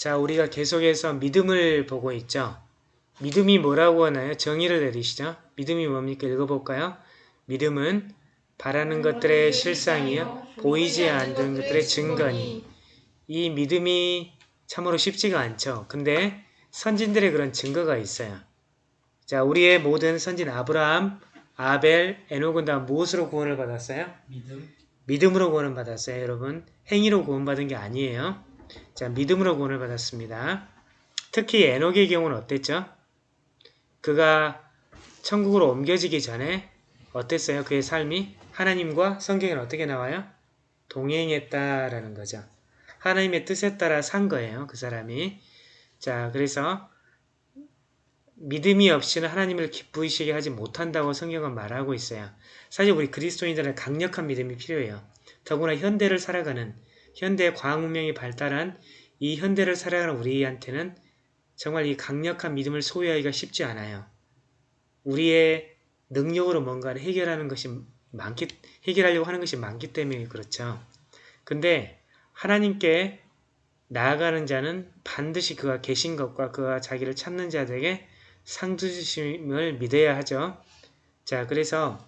자, 우리가 계속해서 믿음을 보고 있죠. 믿음이 뭐라고 하나요? 정의를 내리시죠. 믿음이 뭡니까? 읽어볼까요? 믿음은 바라는 것들의 실상이요. 보이지 않는 것들의 증거니. 이 믿음이 참으로 쉽지가 않죠. 근데 선진들의 그런 증거가 있어요. 자, 우리의 모든 선진 아브라함, 아벨, 에녹은 다 무엇으로 구원을 받았어요? 믿음 믿음으로 구원을 받았어요, 여러분. 행위로 구원받은 게 아니에요. 자, 믿음으로 구원을 받았습니다. 특히 에녹의 경우는 어땠죠? 그가 천국으로 옮겨지기 전에 어땠어요? 그의 삶이 하나님과 성경에 어떻게 나와요? 동행했다라는 거죠. 하나님의 뜻에 따라 산 거예요. 그 사람이. 자, 그래서 믿음이 없이는 하나님을 기쁘시게 하지 못한다고 성경은 말하고 있어요. 사실 우리 그리스도인들은 강력한 믿음이 필요해요. 더구나 현대를 살아가는 현대 과학 문명이 발달한 이 현대를 살아가는 우리한테는 정말 이 강력한 믿음을 소유하기가 쉽지 않아요. 우리의 능력으로 뭔가를 해결하는 것이 많기, 해결하려고 하는 것이 많기 때문에 그렇죠. 근데 하나님께 나아가는 자는 반드시 그가 계신 것과 그가 자기를 찾는 자들에게 상주심을 믿어야 하죠. 자, 그래서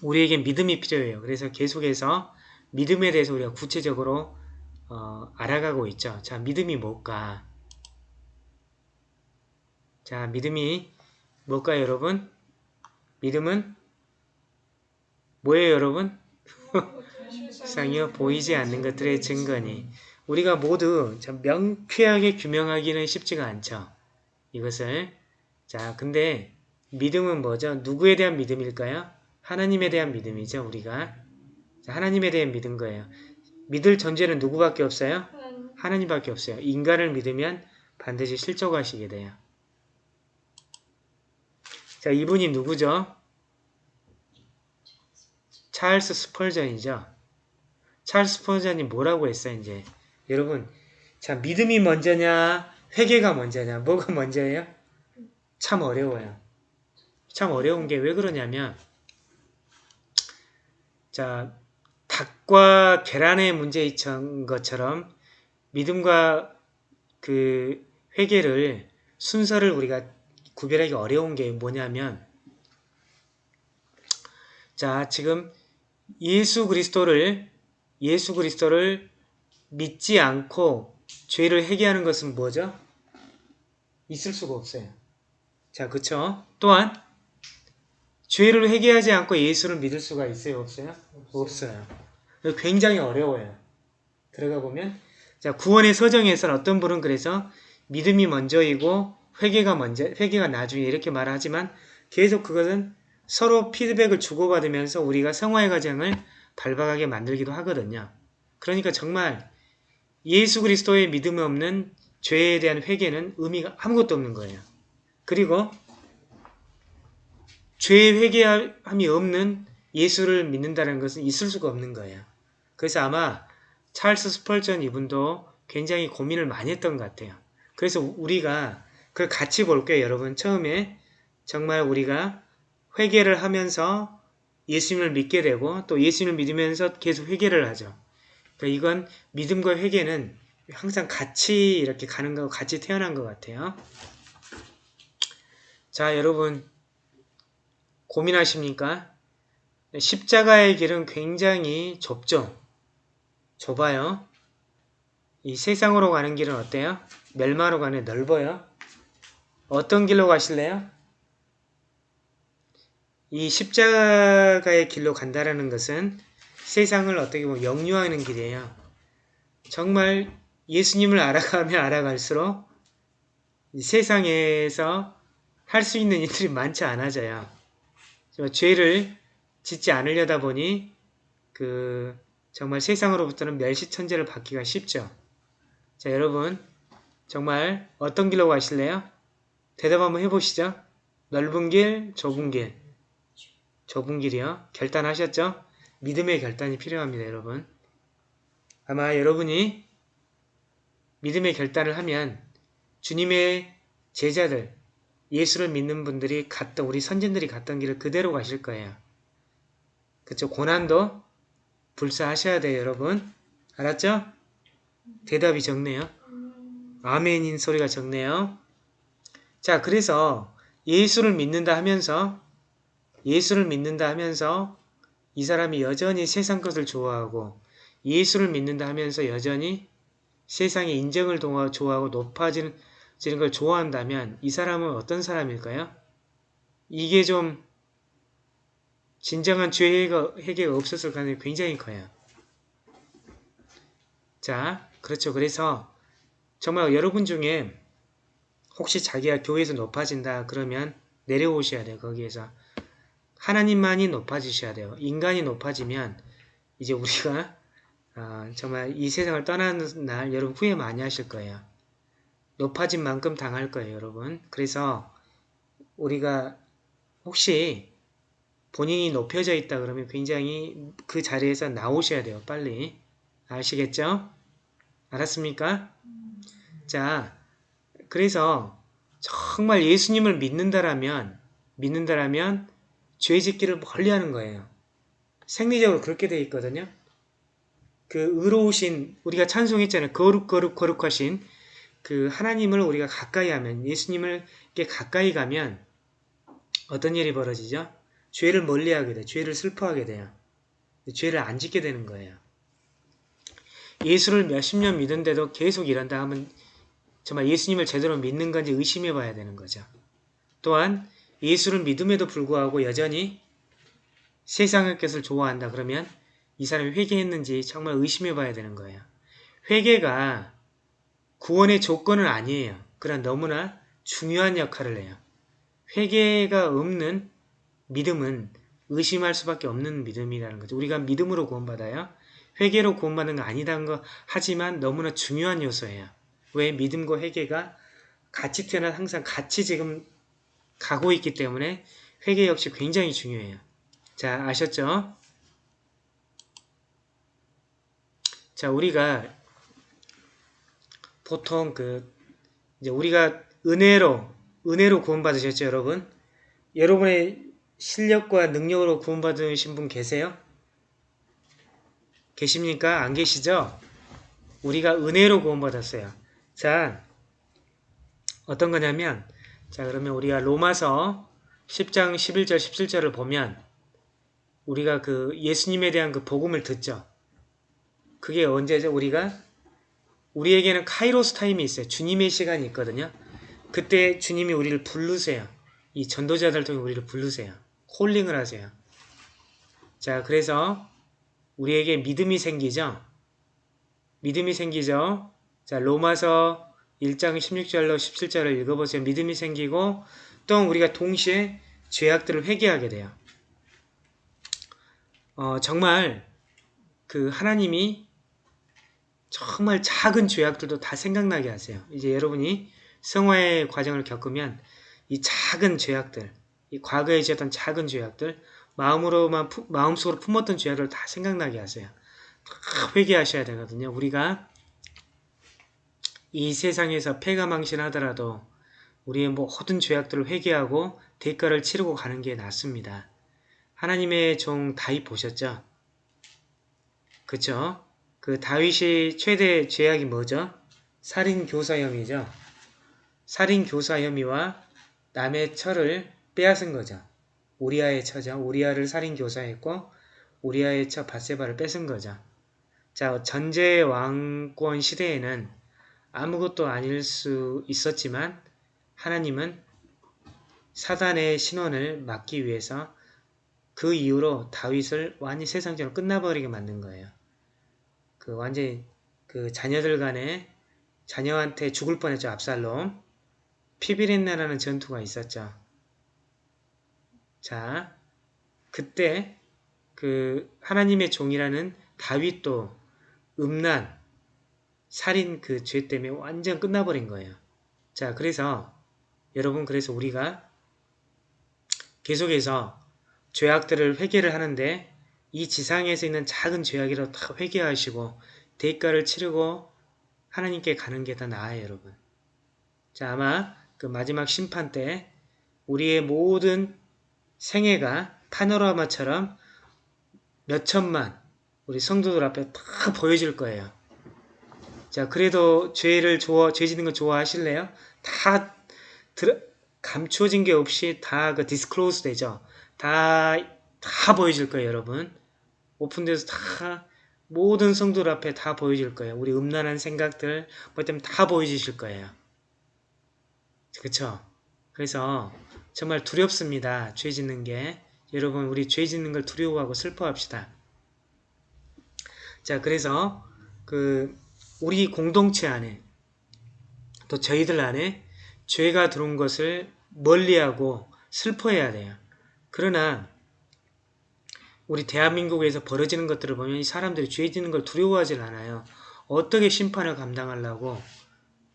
우리에게 믿음이 필요해요. 그래서 계속해서 믿음에 대해서 우리가 구체적으로 어, 알아가고 있죠. 자, 믿음이 뭘까? 자, 믿음이 뭘까요, 여러분? 믿음은 뭐예요, 여러분? 상이요 보이지 않는 것들의 증거니 우리가 모두 참 명쾌하게 규명하기는 쉽지가 않죠. 이것을 자 근데 믿음은 뭐죠? 누구에 대한 믿음일까요? 하나님에 대한 믿음이죠. 우리가 자, 하나님에 대한 믿은 거예요. 믿을 전제는 누구밖에 없어요? 하나님밖에 없어요. 인간을 믿으면 반드시 실족하시게 돼요. 자 이분이 누구죠? 찰스 스펄전이죠. 찰스 스펄전이 뭐라고 했어요, 이제. 여러분, 자, 믿음이 먼저냐, 회개가 먼저냐, 뭐가 먼저예요? 참 어려워요. 참 어려운 게 왜 그러냐면, 자, 닭과 계란의 문제인 것처럼 믿음과 그 회개를 순서를 우리가 구별하기 어려운 게 뭐냐면, 자, 지금 예수 그리스도를 예수 그리스도를 믿지 않고 죄를 회개하는 것은 뭐죠? 있을 수가 없어요. 자, 그쵸? 또한 죄를 회개하지 않고 예수를 믿을 수가 있어요? 없어요? 없어요. 굉장히 어려워요. 들어가 보면 자, 구원의 서정에서는 어떤 분은 그래서 믿음이 먼저이고 회개가 먼저, 회개가 나중에 이렇게 말하지만 계속 그것은 서로 피드백을 주고받으면서 우리가 성화의 과정을 발박하게 만들기도 하거든요. 그러니까 정말 예수 그리스도의 믿음 없는 죄에 대한 회개는 의미가 아무것도 없는 거예요. 그리고 죄의 회개함이 없는 예수를 믿는다는 것은 있을 수가 없는 거예요. 그래서 아마 찰스 스펄전 이분도 굉장히 고민을 많이 했던 것 같아요. 그래서 우리가 그걸 같이 볼게요. 여러분 처음에 정말 우리가 회개를 하면서 예수님을 믿게 되고 또 예수님을 믿으면서 계속 회개를 하죠. 그러니까 이건 믿음과 회개는 항상 같이 이렇게 가는 거 같이 태어난 것 같아요. 자 여러분 고민하십니까? 십자가의 길은 굉장히 좁죠. 좁아요. 이 세상으로 가는 길은 어때요? 멸마로 가는 넓어요. 어떤 길로 가실래요? 이 십자가의 길로 간다라는 것은 세상을 어떻게 보면 영유하는 길이에요. 정말 예수님을 알아가면 알아갈수록 세상에서 할 수 있는 일들이 많지 않아져요. 죄를 짓지 않으려다 보니 그 정말 세상으로부터는 멸시천재를 받기가 쉽죠. 자 여러분 정말 어떤 길로 가실래요? 대답 한번 해보시죠. 넓은 길, 좁은 길. 좁은 길이요. 결단하셨죠? 믿음의 결단이 필요합니다, 여러분. 아마 여러분이 믿음의 결단을 하면 주님의 제자들, 예수를 믿는 분들이 갔던, 우리 선진들이 갔던 길을 그대로 가실 거예요. 그쵸? 고난도 불사하셔야 돼요, 여러분. 알았죠? 대답이 적네요. 아멘인 소리가 적네요. 자, 그래서 예수를 믿는다 하면서 예수를 믿는다 하면서 이 사람이 여전히 세상 것을 좋아하고 예수를 믿는다 하면서 여전히 세상의 인정을 좋아하고 높아지는 지는 걸 좋아한다면 이 사람은 어떤 사람일까요? 이게 좀 진정한 죄 해가, 해계가 없었을 가능성이 굉장히 커요. 자, 그렇죠. 그래서 정말 여러분 중에 혹시 자기가 교회에서 높아진다 그러면 내려오셔야 돼요. 거기에서. 하나님만이 높아지셔야 돼요. 인간이 높아지면 이제 우리가 아, 정말 이 세상을 떠나는 날 여러분 후회 많이 하실 거예요. 높아진 만큼 당할 거예요, 여러분. 그래서 우리가 혹시 본인이 높여져 있다 그러면 굉장히 그 자리에서 나오셔야 돼요, 빨리. 아시겠죠? 알았습니까? 자, 그래서 정말 예수님을 믿는다라면, 믿는다라면 죄 짓기를 멀리 하는 거예요. 생리적으로 그렇게 되어 있거든요. 그 의로우신, 우리가 찬송했잖아요. 거룩, 거룩, 거룩하신 그 하나님을 우리가 가까이 하면, 예수님을 이렇게 가까이 가면 어떤 일이 벌어지죠? 죄를 멀리 하게 돼요. 죄를 슬퍼하게 돼요. 죄를 안 짓게 되는 거예요. 예수를 몇십 년 믿은데도 계속 이런다 하면 정말 예수님을 제대로 믿는 건지 의심해 봐야 되는 거죠. 또한 예수를 믿음에도 불구하고 여전히 세상의 것을 좋아한다 그러면 이 사람이 회개했는지 정말 의심해 봐야 되는 거예요. 회개가 구원의 조건은 아니에요. 그러나 너무나 중요한 역할을 해요. 회개가 없는 믿음은 의심할 수밖에 없는 믿음이라는 거죠. 우리가 믿음으로 구원받아요. 회개로 구원받는 거 아니다는 거 하지만 너무나 중요한 요소예요. 왜 믿음과 회개가 같이 태어나 항상 같이 지금 가고 있기 때문에 회개 역시 굉장히 중요해요. 자, 아셨죠? 자, 우리가 보통 그 이제 우리가 은혜로 은혜로 구원받으셨죠, 여러분? 여러분의 실력과 능력으로 구원받으신 분 계세요? 계십니까? 안 계시죠? 우리가 은혜로 구원받았어요. 자, 어떤 거냐면, 자, 그러면 우리가 로마서 10장 11절 17절을 보면, 우리가 그 예수님에 대한 그 복음을 듣죠. 그게 언제죠? 우리가 우리에게는 카이로스 타임이 있어요. 주님의 시간이 있거든요. 그때 주님이 우리를 부르세요. 이 전도자들 통해 우리를 부르세요. 콜링을 하세요. 자, 그래서 우리에게 믿음이 생기죠. 믿음이 생기죠. 자, 로마서 1장 16절로 17절을 읽어보세요. 믿음이 생기고 또 우리가 동시에 죄악들을 회개하게 돼요. 어, 정말 그 하나님이 정말 작은 죄악들도 다 생각나게 하세요. 이제 여러분이 성화의 과정을 겪으면 이 작은 죄악들, 이 과거에 지었던 작은 죄악들, 마음으로만 푸, 마음속으로 품었던 죄악을 다 생각나게 하세요. 다 회개하셔야 되거든요. 우리가 이 세상에서 폐가망신하더라도 우리의 모든 죄악들을 회개하고 대가를 치르고 가는 게 낫습니다. 하나님의 종 다윗 보셨죠? 그쵸? 그 다윗이 최대 죄악이 뭐죠? 살인 교사 혐의죠. 살인 교사 혐의와 남의 처를 빼앗은 거죠. 우리아의 처죠. 우리아를 살인 교사했고 우리아의 처 바세바를 뺏은 거죠. 자, 전제 왕권 시대에는 아무것도 아닐 수 있었지만 하나님은 사단의 신원을 막기 위해서 그 이후로 다윗을 완전히 세상적으로 끝나버리게 만든 거예요. 그 완전히 그 자녀들 간에 자녀한테 죽을 뻔했죠. 압살롬. 피비린나라는 전투가 있었죠. 자, 그때 그 하나님의 종이라는 다윗도 음란, 살인 그 죄 때문에 완전 끝나버린 거예요. 자, 그래서 여러분 그래서 우리가 계속해서 죄악들을 회개를 하는데 이 지상에서 있는 작은 죄악이라도 다 회개하시고 대가를 치르고 하나님께 가는 게더 나아요, 여러분. 자, 아마 그 마지막 심판 때 우리의 모든 생애가 파노라마처럼 몇 천만 우리 성도들 앞에 다 보여질 거예요. 자, 그래도 죄를 좋아, 죄 짓는 거 좋아하실래요? 다 들, 감추어진 게 없이 다 그 disclose 되죠. 다, 다 보여질 거예요, 여러분. open돼서 다 모든 성도들 앞에 다 보여질 거예요. 우리 음란한 생각들, 뭐 때문에 다 보여주실 거예요. 그쵸? 그래서 정말 두렵습니다. 죄 짓는 게. 여러분, 우리 죄 짓는 걸 두려워하고 슬퍼합시다. 자, 그래서 그 우리 공동체 안에 또 저희들 안에 죄가 들어온 것을 멀리하고 슬퍼해야 돼요. 그러나 우리 대한민국에서 벌어지는 것들을 보면 이 사람들이 죄 짓는 걸 두려워하지 않아요. 어떻게 심판을 감당하려고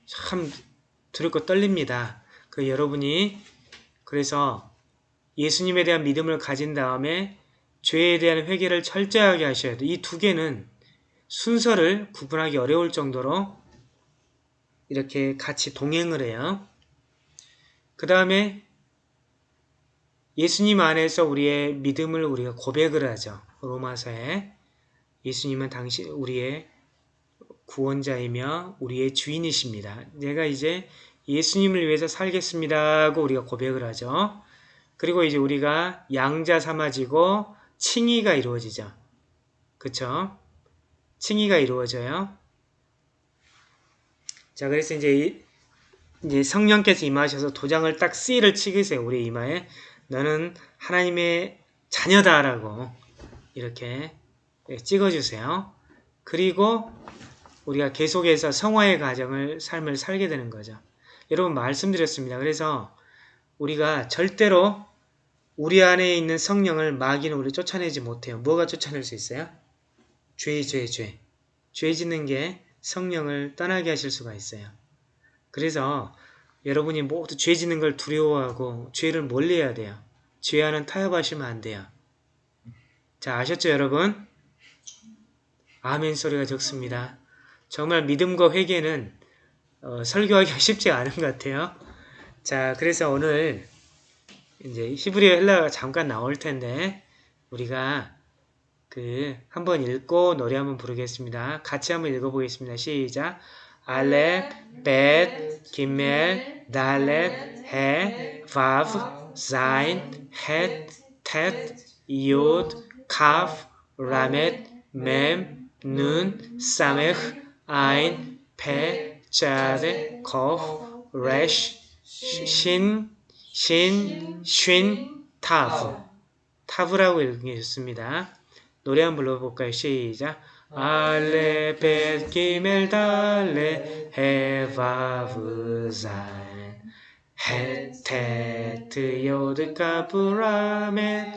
참 두렵고 떨립니다. 그 여러분이 그래서 예수님에 대한 믿음을 가진 다음에 죄에 대한 회개를 철저하게 하셔야 돼요. 이 두 개는 순서를 구분하기 어려울 정도로 이렇게 같이 동행을 해요. 그 다음에 예수님 안에서 우리의 믿음을 우리가 고백을 하죠. 로마서에 예수님은 당신 우리의 구원자이며 우리의 주인이십니다. 내가 이제 예수님을 위해서 살겠습니다 하고 우리가 고백을 하죠. 그리고 이제 우리가 양자 삼아지고 칭의가 이루어지죠. 그쵸? 칭의가 이루어져요. 자, 그래서 이제, 이제 성령께서 임하셔서 도장을 딱 C를 치으세요. 우리 이마에. 너는 하나님의 자녀다라고 이렇게 찍어주세요. 그리고 우리가 계속해서 성화의 과정을 삶을 살게 되는 거죠. 여러분 말씀드렸습니다. 그래서 우리가 절대로 우리 안에 있는 성령을 마귀는 우리 쫓아내지 못해요. 뭐가 쫓아낼 수 있어요? 죄, 죄, 죄. 죄 짓는 게 성령을 떠나게 하실 수가 있어요. 그래서 여러분이 모두 죄 짓는 걸 두려워하고 죄를 멀리해야 돼요. 죄와는 타협하시면 안 돼요. 자 아셨죠 여러분? 아멘 소리가 적습니다. 정말 믿음과 회개는 어, 설교하기가 쉽지 않은 것 같아요. 자 그래서 오늘 이제 히브리어 헬라가 잠깐 나올 텐데 우리가 그 한번 읽고 노래 한번 부르겠습니다. 같이 한번 읽어보겠습니다. 시작 알렙, 벳, 기멜, 달렛, 해, 바브, 자인, 헷, 텟, 이옷, 카프, 라멧, 맴, 눈, 사메흐, 아인, 페, 자데, 코프, 레쉬, 신, 신, 쉰, 타브. 타브라고 읽으셨습니다. 노래 한번 불러볼까요? 시작. 알레 벳 기멜 달레 헤바브 자인 헤테트 요드 카브라멘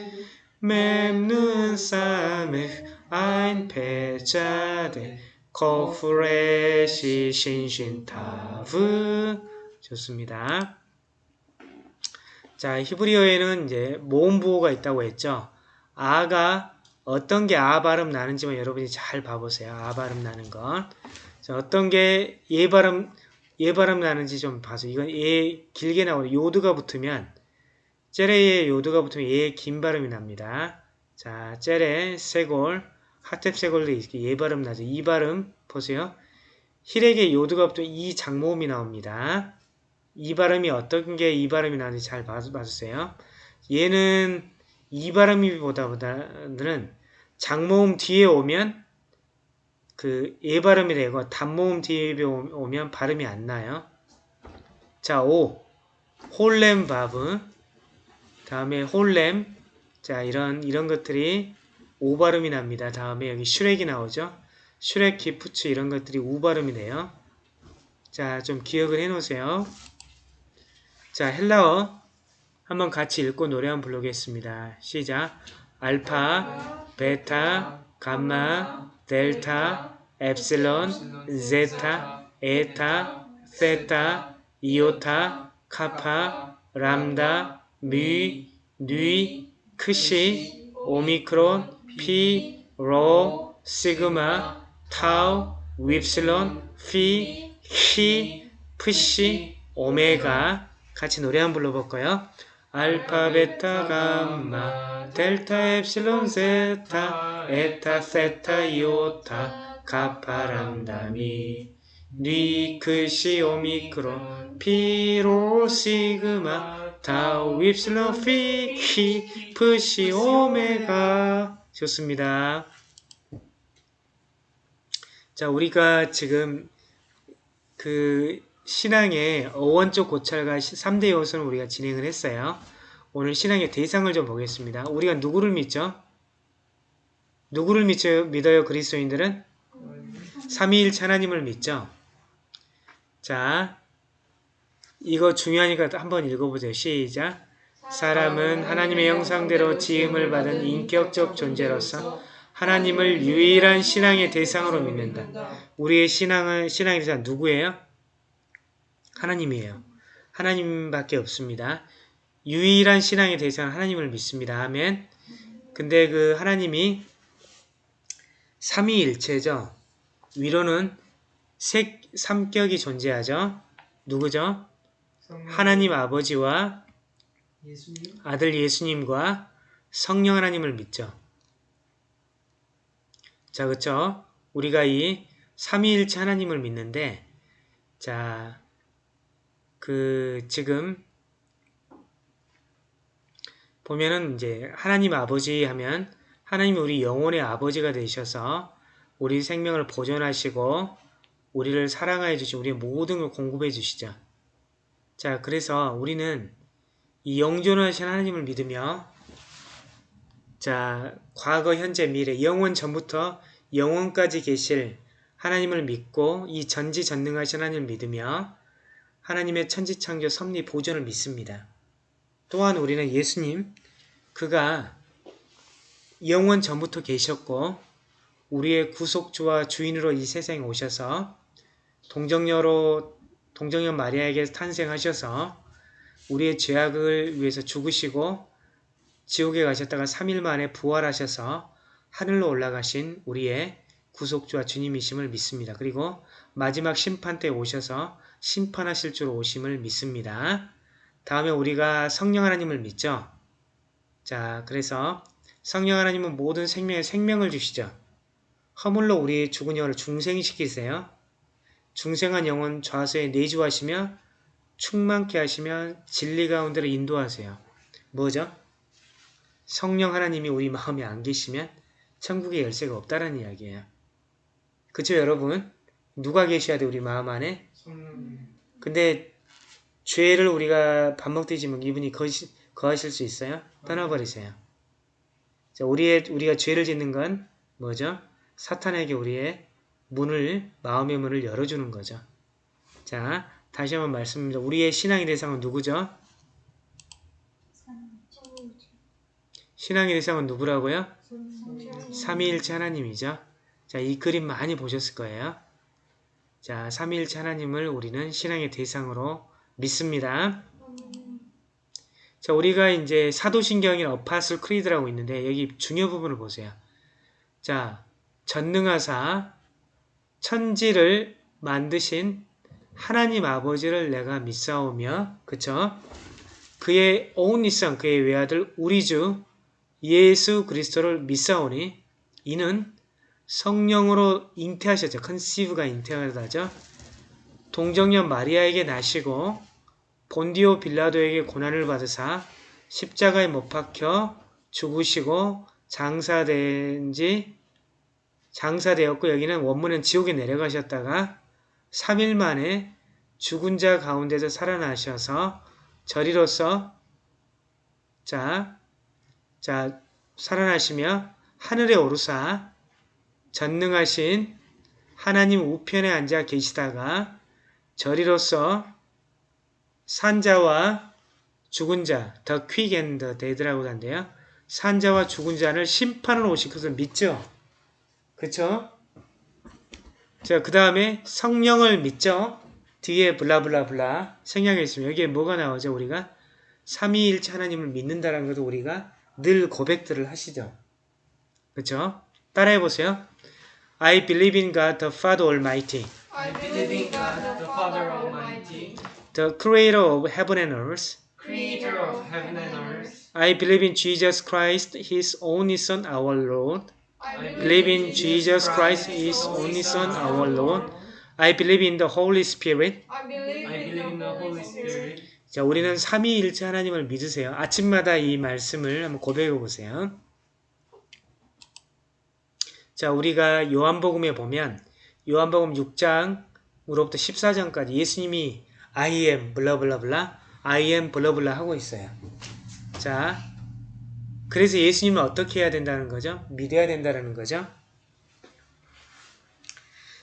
맴눈 사메 아인 페자데 코프레시 신신타브 좋습니다. 자 히브리어에는 이제 모음 부호가 있다고 했죠. 아가 어떤 게 아 발음 나는지만 여러분이 잘 봐보세요. 아 발음 나는 건. 자, 어떤 게 예 발음, 예 발음 나는지 좀 봐서. 이건 예 길게 나오는 요드가 붙으면, 째레에 요드가 붙으면 예 긴 발음이 납니다. 자, 째레, 세골, 하탭 세골도 이렇게 예 발음 나죠. 이 발음, 보세요. 힐에게 요드가 붙으면 이 장모음이 나옵니다. 이 발음이 어떤 게 이 발음이 나는지 잘 봐주세요. 얘는 이 발음이 보다는 장모음 뒤에 오면 그 예 발음이 되고 단모음 뒤에 오면 발음이 안 나요. 자, 5. 홀렘 바브. 다음에 홀렘. 자, 이런 이런 것들이 오 발음이 납니다. 다음에 여기 슈렉이 나오죠. 슈렉, 기프츠 이런 것들이 우 발음이 돼요. 자, 좀 기억을 해 놓으세요. 자, 헬라어 한번 같이 읽고 노래 한번 부르겠습니다. 시작. 알파, 베타, 감마, 델타, 엡실론, 제타, 에타, 세타, 이오타, 카파, 람다, 미, 뉘, 크시, 오미크론, 피, 로, 시그마, 타우, 윕실론, 피, 히, 프시, 오메가 같이 노래 한번 불러볼까요? 알파, 베타, 감마, 델타, 엡실론, 세타, 에타, 세타, 이오타, 카파, 람다, 미, 니크시 오미크론 피로 시그마 타우 윕실론 피 키 프시 오메가 좋습니다. 자 우리가 지금 그 신앙의 어원적 고찰과 3대 요소는 우리가 진행을 했어요. 오늘 신앙의 대상을 좀 보겠습니다. 우리가 누구를 믿죠? 누구를 믿죠? 믿어요 그리스도인들은? 삼위일체 하나님을 믿죠? 자, 이거 중요하니까 한번 읽어보세요. 시작. 사람은 하나님의 형상대로 지음을 받은 인격적 존재로서 하나님을 유일한 신앙의 대상으로 믿는다. 우리의 신앙은 신앙의 대상 누구예요? 하나님이에요. 하나님밖에 없습니다. 유일한 신앙의 대상은 하나님을 믿습니다. 아멘. 근데 그 하나님이 삼위일체죠. 위로는 색, 삼격이 존재하죠. 누구죠? 하나님 아버지와 예수님 아들 예수님과 성령 하나님을 믿죠. 자, 그쵸? 우리가 이 삼위일체 하나님을 믿는데, 자, 그, 지금, 보면은 이제 하나님 아버지 하면 하나님이 우리 영혼의 아버지가 되셔서 우리 생명을 보존하시고 우리를 사랑하여 주시고 우리의 모든 걸 공급해 주시죠. 자, 그래서 우리는 이 영존하신 하나님을 믿으며 자, 과거, 현재, 미래, 영원 전부터 영원까지 계실 하나님을 믿고 이 전지전능하신 하나님을 믿으며 하나님의 천지창조 섭리 보존을 믿습니다. 또한 우리는 예수님, 그가 영원 전부터 계셨고 우리의 구속주와 주인으로 이 세상에 오셔서 동정녀로 동정녀 마리아에게 탄생하셔서 우리의 죄악을 위해서 죽으시고 지옥에 가셨다가 3일 만에 부활하셔서 하늘로 올라가신 우리의 구속주와 주님이심을 믿습니다. 그리고 마지막 심판 때 오셔서 심판하실 줄 오심을 믿습니다. 다음에 우리가 성령 하나님을 믿죠. 자, 그래서 성령 하나님은 모든 생명에 생명을 주시죠. 허물로 우리의 죽은 영혼을 중생시키세요. 중생한 영혼 좌수에 내주하시며 충만케 하시며 진리 가운데로 인도하세요. 뭐죠? 성령 하나님이 우리 마음에 안 계시면 천국의 열쇠가 없다는 이야기예요. 그쵸 여러분? 누가 계셔야 돼 우리 마음 안에? 근데 죄를 우리가 밥 먹듯이 이분이 거시, 거하실 수 있어요? 떠나버리세요. 자, 우리의, 우리가 죄를 짓는 건 뭐죠? 사탄에게 우리의 문을, 마음의 문을 열어주는 거죠. 자, 다시 한번 말씀드립니다. 우리의 신앙의 대상은 누구죠? 신앙의 대상은 누구라고요? 삼위일체 하나님이죠. 자, 이 그림 많이 보셨을 거예요. 자, 삼위일체 하나님을 우리는 신앙의 대상으로 믿습니다. 자, 우리가 이제 사도신경인 어파슬 크리드라고 있는데 여기 중요 부분을 보세요. 자, 전능하사 천지를 만드신 하나님 아버지를 내가 믿사오며 그쵸? 그의 son, 그의 외아들 우리 주 예수 그리스도를 믿사오니 이는 성령으로 잉태하셨죠. 컨시브가 잉태하다죠. 동정녀 마리아에게 나시고 본디오 빌라도에게 고난을 받으사 십자가에 못 박혀 죽으시고 장사된 지 장사되었고 여기는 원문은 지옥에 내려가셨다가 3일 만에 죽은 자 가운데서 살아나셔서 저리로서 자, 자 살아나시며 하늘에 오르사 전능하신 하나님 우편에 앉아 계시다가 저리로서 산자와 죽은 자, the quick and the dead라고 한대요. 산자와 죽은 자를 심판을 오실 것을 믿죠. 그쵸? 자, 그 다음에 성령을 믿죠. 뒤에 블라블라블라 있으면 여기에 뭐가 나오죠? 우리가 삼위일체 하나님을 믿는다는 것도 우리가 늘 고백들을 하시죠. 그쵸? 따라해보세요. I believe in God the Father Almighty, I believe in God the Father Almighty the Creator of heaven and earth. Creator of heaven and earth I believe in Jesus Christ, His only Son, our Lord. I Believe in Jesus Christ, His only Son, our Lord. I believe in the Holy Spirit. I believe I believe in the Holy Spirit. 자, 우리는 삼위일체 하나님을 믿으세요. 아침마다 이 말씀을 한번 고백해 보세요. 자, 우리가 요한복음에 보면 요한복음 6장으로부터 14장까지 예수님이 I am 블라블라블라 I am 블라블라 하고 있어요. 자, 그래서 예수님은 어떻게 해야 된다는 거죠? 믿어야 된다는 거죠.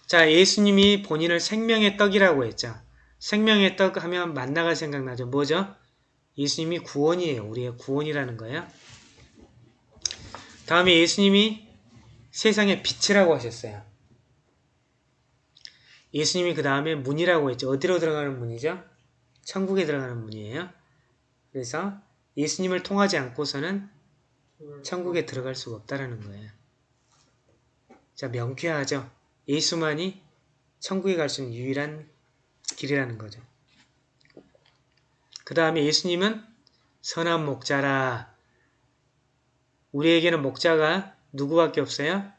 자, 예수님이 본인을 생명의 떡이라고 했죠. 생명의 떡 하면 만나가 생각나죠. 뭐죠? 예수님이 구원이에요. 우리의 구원이라는 거예요. 다음에 예수님이 세상의 빛이라고 하셨어요. 예수님이 그 다음에 문이라고 했죠. 어디로 들어가는 문이죠? 천국에 들어가는 문이에요. 그래서 예수님을 통하지 않고서는 천국에 들어갈 수가 없다라는 거예요. 자, 명쾌하죠? 예수만이 천국에 갈 수 있는 유일한 길이라는 거죠. 그 다음에 예수님은 선한 목자라. 우리에게는 목자가 누구밖에 없어요?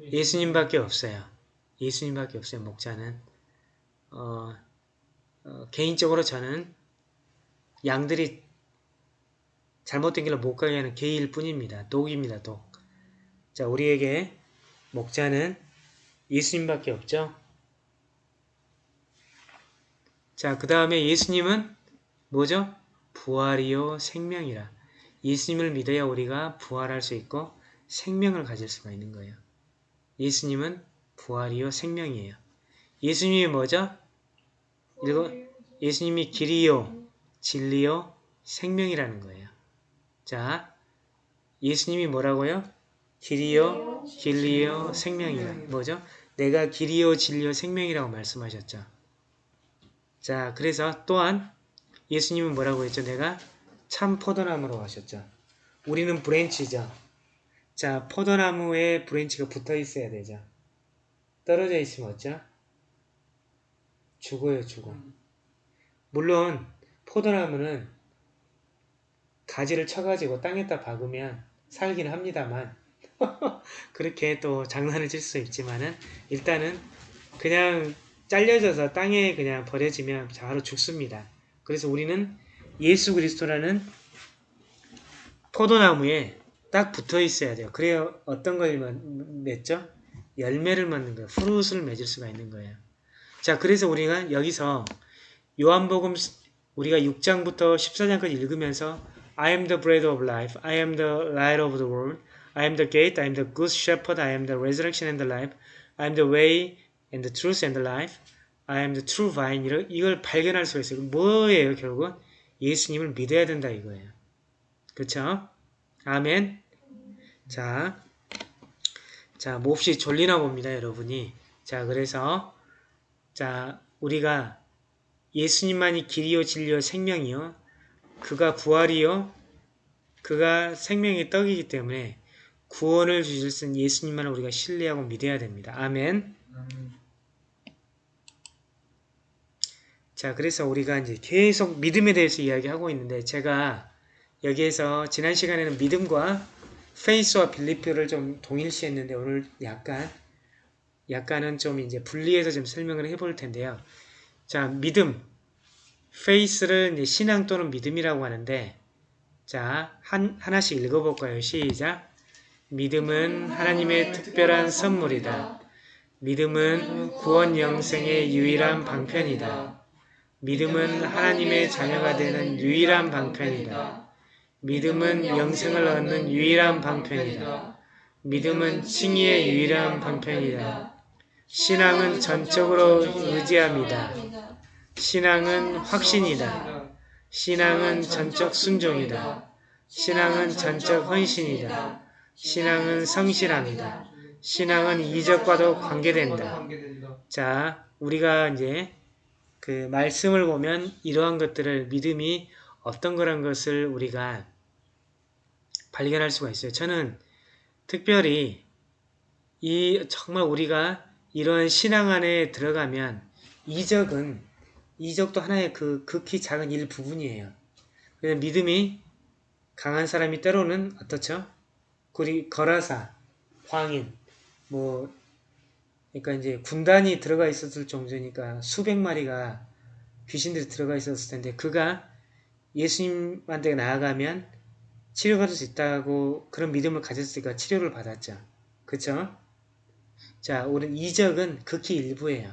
예수님밖에 없어요. 예수님밖에 없어요. 목자는. 어, 어, 개인적으로 저는 양들이 잘못된 길로 못 가게 하는 개일 뿐입니다. 독입니다. 독. 자, 우리에게 목자는 예수님밖에 없죠. 자, 그 다음에 예수님은 뭐죠? 부활이요 생명이라. 예수님을 믿어야 우리가 부활할 수 있고 생명을 가질 수가 있는 거예요. 예수님은 부활이요 생명이에요. 예수님이 뭐죠? 읽어 예수님이 길이요 진리요 생명이라는 거예요. 자, 예수님이 뭐라고요? 길이요 진리요 생명이라. 뭐죠? 내가 길이요 진리요 생명이라고 말씀하셨죠. 자, 그래서 또한 예수님은 뭐라고 했죠? 내가 참 포도나무로 하셨죠. 우리는 branch죠. 자, 포도나무에 branch가 붙어 있어야 되죠. 떨어져 있으면 어쩌? 죽어요, 죽어. 물론 포도나무는 가지를 쳐가지고 땅에다 박으면 살긴 합니다만 그렇게 또 장난을 칠 수 있지만은 일단은 그냥 잘려져서 땅에 그냥 버려지면 바로 죽습니다. 그래서 우리는 예수 그리스도라는 포도나무에 딱 붙어 있어야 돼요. 그래야 어떤 걸 맺죠? 열매를 맺는 거예요. 프루트를 맺을 수가 있는 거예요. 자, 그래서 우리가 여기서 요한복음 우리가 6장부터 14장까지 읽으면서 I am the bread of life, I am the light of the world, I am the gate, I am the good shepherd, I am the resurrection and the life, I am the way and the truth and the life, I am the true vine 이걸 발견할 수가 있어요. 뭐예요 결국은? 예수님을 믿어야 된다 이거예요. 그쵸? 아멘. 자, 자 몹시 졸리나 봅니다 여러분이. 자 그래서 자 우리가 예수님만이 길이요 진리요 생명이요 그가 부활이요 그가 생명의 떡이기 때문에 구원을 주실 수 있는 예수님만을 우리가 신뢰하고 믿어야 됩니다. 아멘. 자, 그래서 우리가 이제 계속 믿음에 대해서 이야기하고 있는데 제가 여기에서 지난 시간에는 믿음과 페이스와 빌리프를 좀 동일시했는데 오늘 약간 약간은 좀 이제 분리해서 좀 설명을 해볼 텐데요. 자, 믿음, 페이스를 신앙 또는 믿음이라고 하는데 자, 한, 하나씩 읽어볼까요? 시작! 믿음은 하나님의 특별한 선물이다. 믿음은 구원 영생의 유일한 방편이다. 믿음은 하나님의 자녀가 되는 유일한 방편이다. 믿음은 영생을 얻는 유일한 방편이다. 믿음은 칭의의 유일한 방편이다. 신앙은 전적으로 의지합니다. 신앙은 확신이다. 신앙은 전적 순종이다. 신앙은 전적 헌신이다. 신앙은 성실함이다. 신앙은 이적과도 관계된다. 자, 우리가 이제 그 말씀을 보면 이러한 것들을 믿음이 어떤 거란 것을 우리가 발견할 수가 있어요. 저는 특별히 이 정말 우리가 이러한 신앙 안에 들어가면 이적은 이적도 하나의 그 극히 작은 일부분이에요. 그래서 믿음이 강한 사람이 때로는 어떻죠? 우리 거라사, 황인, 뭐 그러니까 이제 군단이 들어가 있었을 정도니까 수백 마리가 귀신들이 들어가 있었을 텐데 그가 예수님한테 나아가면 치료받을 수 있다고 그런 믿음을 가졌으니까 치료를 받았죠. 그쵸? 자, 우리 이적은 극히 일부예요.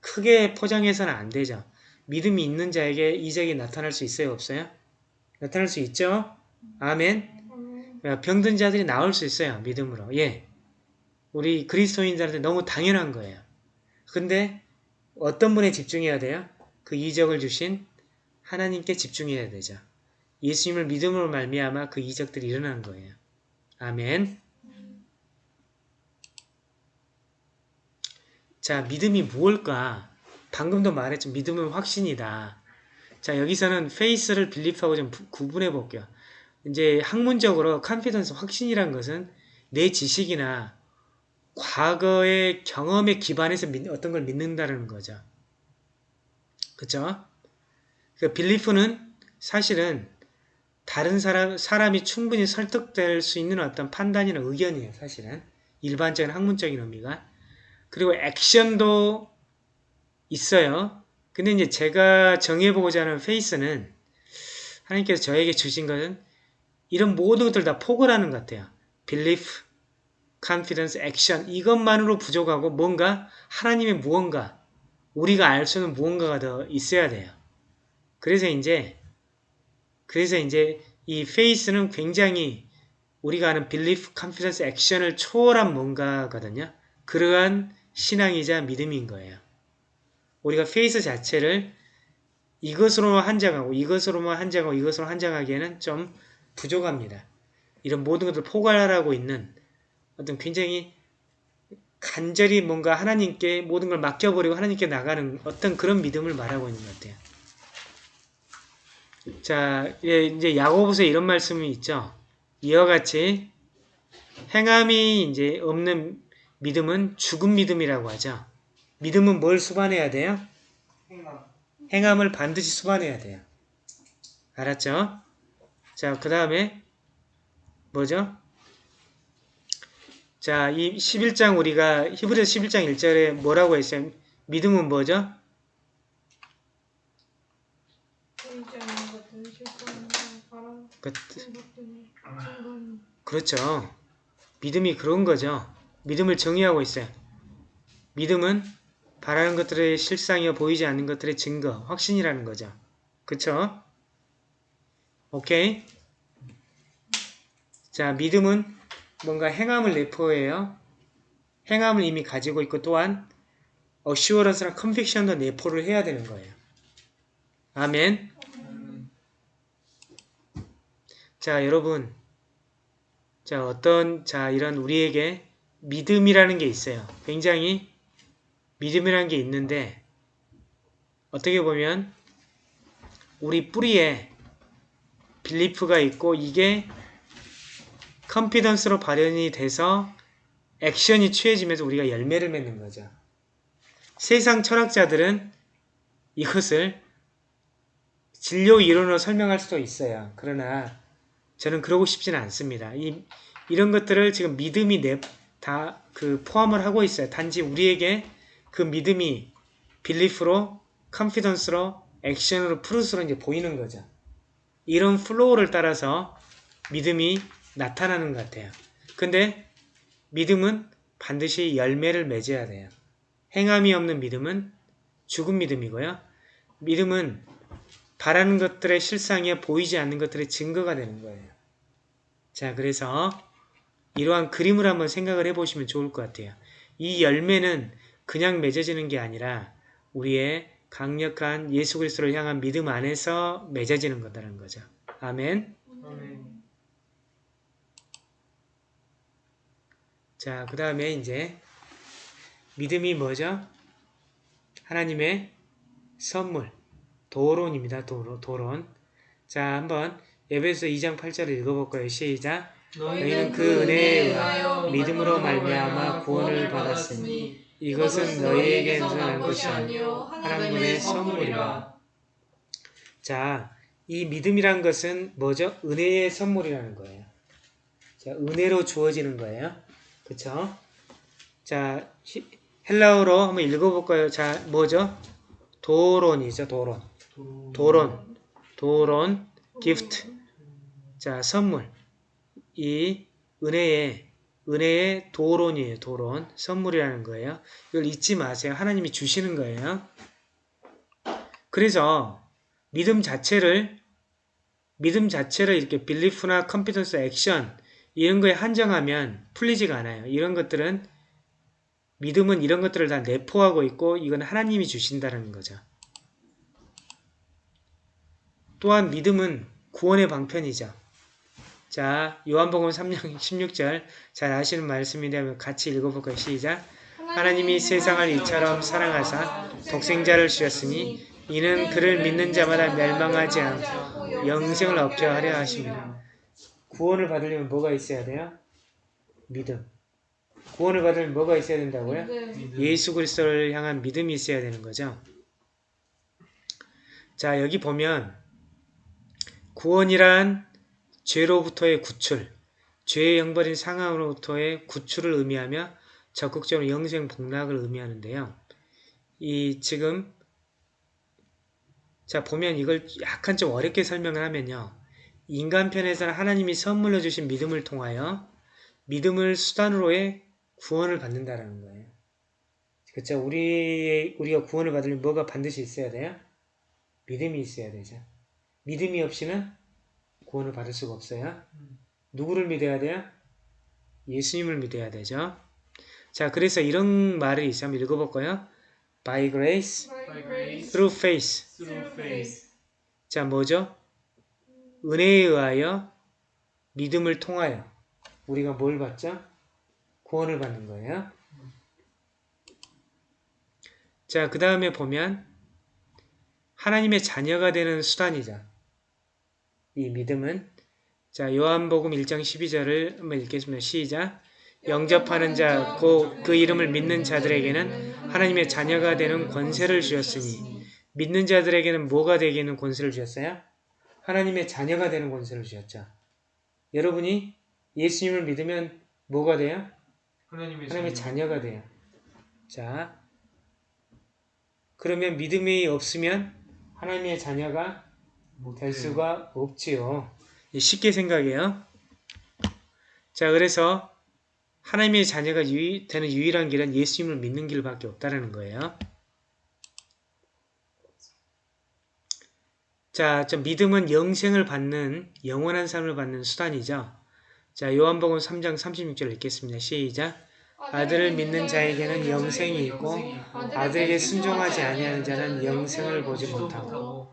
크게 포장해서는 안 되죠. 믿음이 있는 자에게 이적이 나타날 수 있어요? 없어요? 나타날 수 있죠? 아멘. 병든 자들이 나올 수 있어요. 믿음으로. 예. 우리 그리스도인들한테 너무 당연한 거예요. 근데 어떤 분에 집중해야 돼요? 그 이적을 주신 하나님께 집중해야 되죠. 예수님을 믿음으로 말미암아 그 이적들이 일어나는 거예요. 아멘. 자, 믿음이 무엇일까? 방금도 말했죠. 믿음은 확신이다. 자, 여기서는 faith를 belief하고 좀 부- 구분해 볼게요. 이제 학문적으로 confidence 확신이란 것은 내 지식이나 과거의 경험에 기반해서 믿- 어떤 걸 믿는다는 거죠. 그쵸? 그 belief는 사실은 다른 사람, 사람이 충분히 설득될 수 있는 어떤 판단이나 의견이에요, 사실은. 일반적인 학문적인 의미가. 그리고 액션도 있어요. 근데 이제 제가 정해보고자 하는 페이스는 하나님께서 저에게 주신 것은 이런 모든 것들 다 포괄하는 것 같아요. belief, confidence, action 이것만으로 부족하고 뭔가 하나님의 무언가 우리가 알 수 있는 무언가가 더 있어야 돼요. 그래서 이제 그래서 이제 이 faith는 굉장히 우리가 아는 belief, confidence, action을 초월한 뭔가거든요. 그러한 신앙이자 믿음인 거예요. 우리가 faith 자체를 이것으로만 한정하고 이것으로만 한정하고 이것으로 한정하기에는 좀 부족합니다. 이런 모든 것을 포괄하고 있는 어떤 굉장히 간절히 뭔가 하나님께 모든 걸 맡겨버리고 하나님께 나가는 어떤 그런 믿음을 말하고 있는 것 같아요. 자, 예, 이제 야고보서에 이런 말씀이 있죠. 이와 같이 행함이 이제 없는 믿음은 죽은 믿음이라고 하죠. 믿음은 뭘 수반해야 돼요? 행함을 반드시 수반해야 돼요. 알았죠? 자, 그 다음에 뭐죠? 자, 이 11장 우리가 히브리서 11장 1절에 뭐라고 했어요? 믿음은 뭐죠? 보이지 않는 것들을 실수하는 바람 그, 그렇죠. 믿음이 그런 거죠. 믿음을 정의하고 있어요. 믿음은 바라는 것들의 실상이어 보이지 않는 것들의 증거, 확신이라는 거죠. 그쵸? 오케이? 자, 믿음은 뭔가 행함을 내포해요. 행함을 이미 가지고 있고 또한 어슈어런스랑 컨빅션도 내포를 해야 되는 거예요. 아멘. 자, 여러분. 자, 어떤, 자, 이런 우리에게 믿음이라는 게 있어요. 굉장히 믿음이라는 게 있는데, 어떻게 보면, 우리 뿌리에 빌리프가 있고, 이게 컨피던스로 발현이 돼서 액션이 취해지면서 우리가 열매를 맺는 거죠. 세상 철학자들은 이것을 진료 이론으로 설명할 수도 있어요. 그러나 저는 그러고 싶지는 않습니다. 이, 이런 것들을 지금 믿음이 내, 다 그 포함을 하고 있어요. 단지 우리에게 그 믿음이 belief로, confidence로, 액션으로, fruits로 이제 보이는 거죠. 이런 flow를 따라서 믿음이 나타나는 것 같아요. 근데 믿음은 반드시 열매를 맺어야 돼요. 행함이 없는 믿음은 죽은 믿음이고요. 믿음은 바라는 것들의 실상에 보이지 않는 것들의 증거가 되는 거예요. 자, 그래서 이러한 그림을 한번 생각을 해보시면 좋을 것 같아요. 이 열매는 그냥 맺어지는 게 아니라 우리의 강력한 예수 그리스도를 향한 믿음 안에서 맺어지는 거다라는 거죠. 아멘. 아멘. 자, 그 다음에 이제 믿음이 뭐죠? 하나님의 선물, 도론입니다. 도론. 도론. 자, 한번 에베소 2장 8절을 읽어볼까요? 시작. 너희는 그 은혜에 의하여 믿음으로 말미암아 구원을 받았으니 이것은 너희에게서 난 것이 아니요 하나님의 선물이라. 자, 이 믿음이란 것은 뭐죠? 은혜의 선물이라는 거예요. 자, 은혜로 주어지는 거예요. 그쵸? 자, 히- 헬라어로 한번 읽어볼까요? 자, 뭐죠? 도론이죠, 도론. 도론, 도론, gift. 자, 선물. 이 은혜의, 은혜의 도론이에요, 도론. 선물이라는 거예요. 이걸 잊지 마세요. 하나님이 주시는 거예요. 그래서 믿음 자체를, 믿음 자체를 이렇게 belief나 confidence 액션, 이런 거에 한정하면 풀리지가 않아요. 이런 것들은 믿음은 이런 것들을 다 내포하고 있고 이건 하나님이 주신다는 거죠. 또한 믿음은 구원의 방편이죠. 자, 요한복음 3장 16절 잘 아시는 말씀인데 같이 읽어볼까요? 시작. 하나님이 세상을 이처럼 사랑하사 독생자를 주셨으니 이는 그를 믿는 자마다 멸망하지 않고 영생을 얻게 하려 하십니다. 구원을 받으려면 뭐가 있어야 돼요? 믿음. 구원을 받으려면 뭐가 있어야 된다고요? 네. 예수 그리스도를 향한 믿음이 있어야 되는 거죠. 자, 여기 보면 구원이란 죄로부터의 구출, 죄의 영벌인 상황으로부터의 구출을 의미하며 적극적으로 영생 복락을 의미하는데요. 이 지금 자 보면 이걸 약간 좀 어렵게 설명을 하면요. 인간 편에서는 하나님이 선물로 주신 믿음을 통하여 믿음을 수단으로의 구원을 받는다라는 거예요. 그렇죠? 우리 우리가 구원을 받으려면 뭐가 반드시 있어야 돼요? 믿음이 있어야 되죠. 믿음이 없이는 구원을 받을 수가 없어요. 누구를 믿어야 돼요? 예수님을 믿어야 되죠. 자, 그래서 이런 말이 있어 한번 읽어볼까요? By grace, By grace, through faith. through faith. 자, 뭐죠? 은혜에 의하여 믿음을 통하여 우리가 뭘 받죠? 구원을 받는 거예요. 자, 그 다음에 보면 하나님의 자녀가 되는 수단이죠. 이 믿음은 자 요한복음 1장 12절을 한번 읽겠습니다. 시작 영접하는 자 곧 그 이름을 믿는 자들에게는 하나님의 자녀가 되는 권세를 주셨으니 믿는 자들에게는 뭐가 되기는 권세를 주셨어요? 하나님의 자녀가 되는 권세를 주셨죠. 여러분이 예수님을 믿으면 뭐가 돼요? 하나님의, 하나님의 자녀. 자녀가 돼요. 자, 그러면 믿음이 없으면 하나님의 자녀가 못 될 돼요. 수가 없지요. 쉽게 생각해요. 자, 그래서 하나님의 자녀가 유일, 되는 유일한 길은 예수님을 믿는 길밖에 없다는 거예요. 자, 저 믿음은 영생을 받는 영원한 삶을 받는 수단이죠. 자, 요한복음 3장 36절 읽겠습니다. 시작. 아들을 믿는 자에게는 영생이 있고 아들에게 순종하지 아니하는 자는 영생을 보지 못하고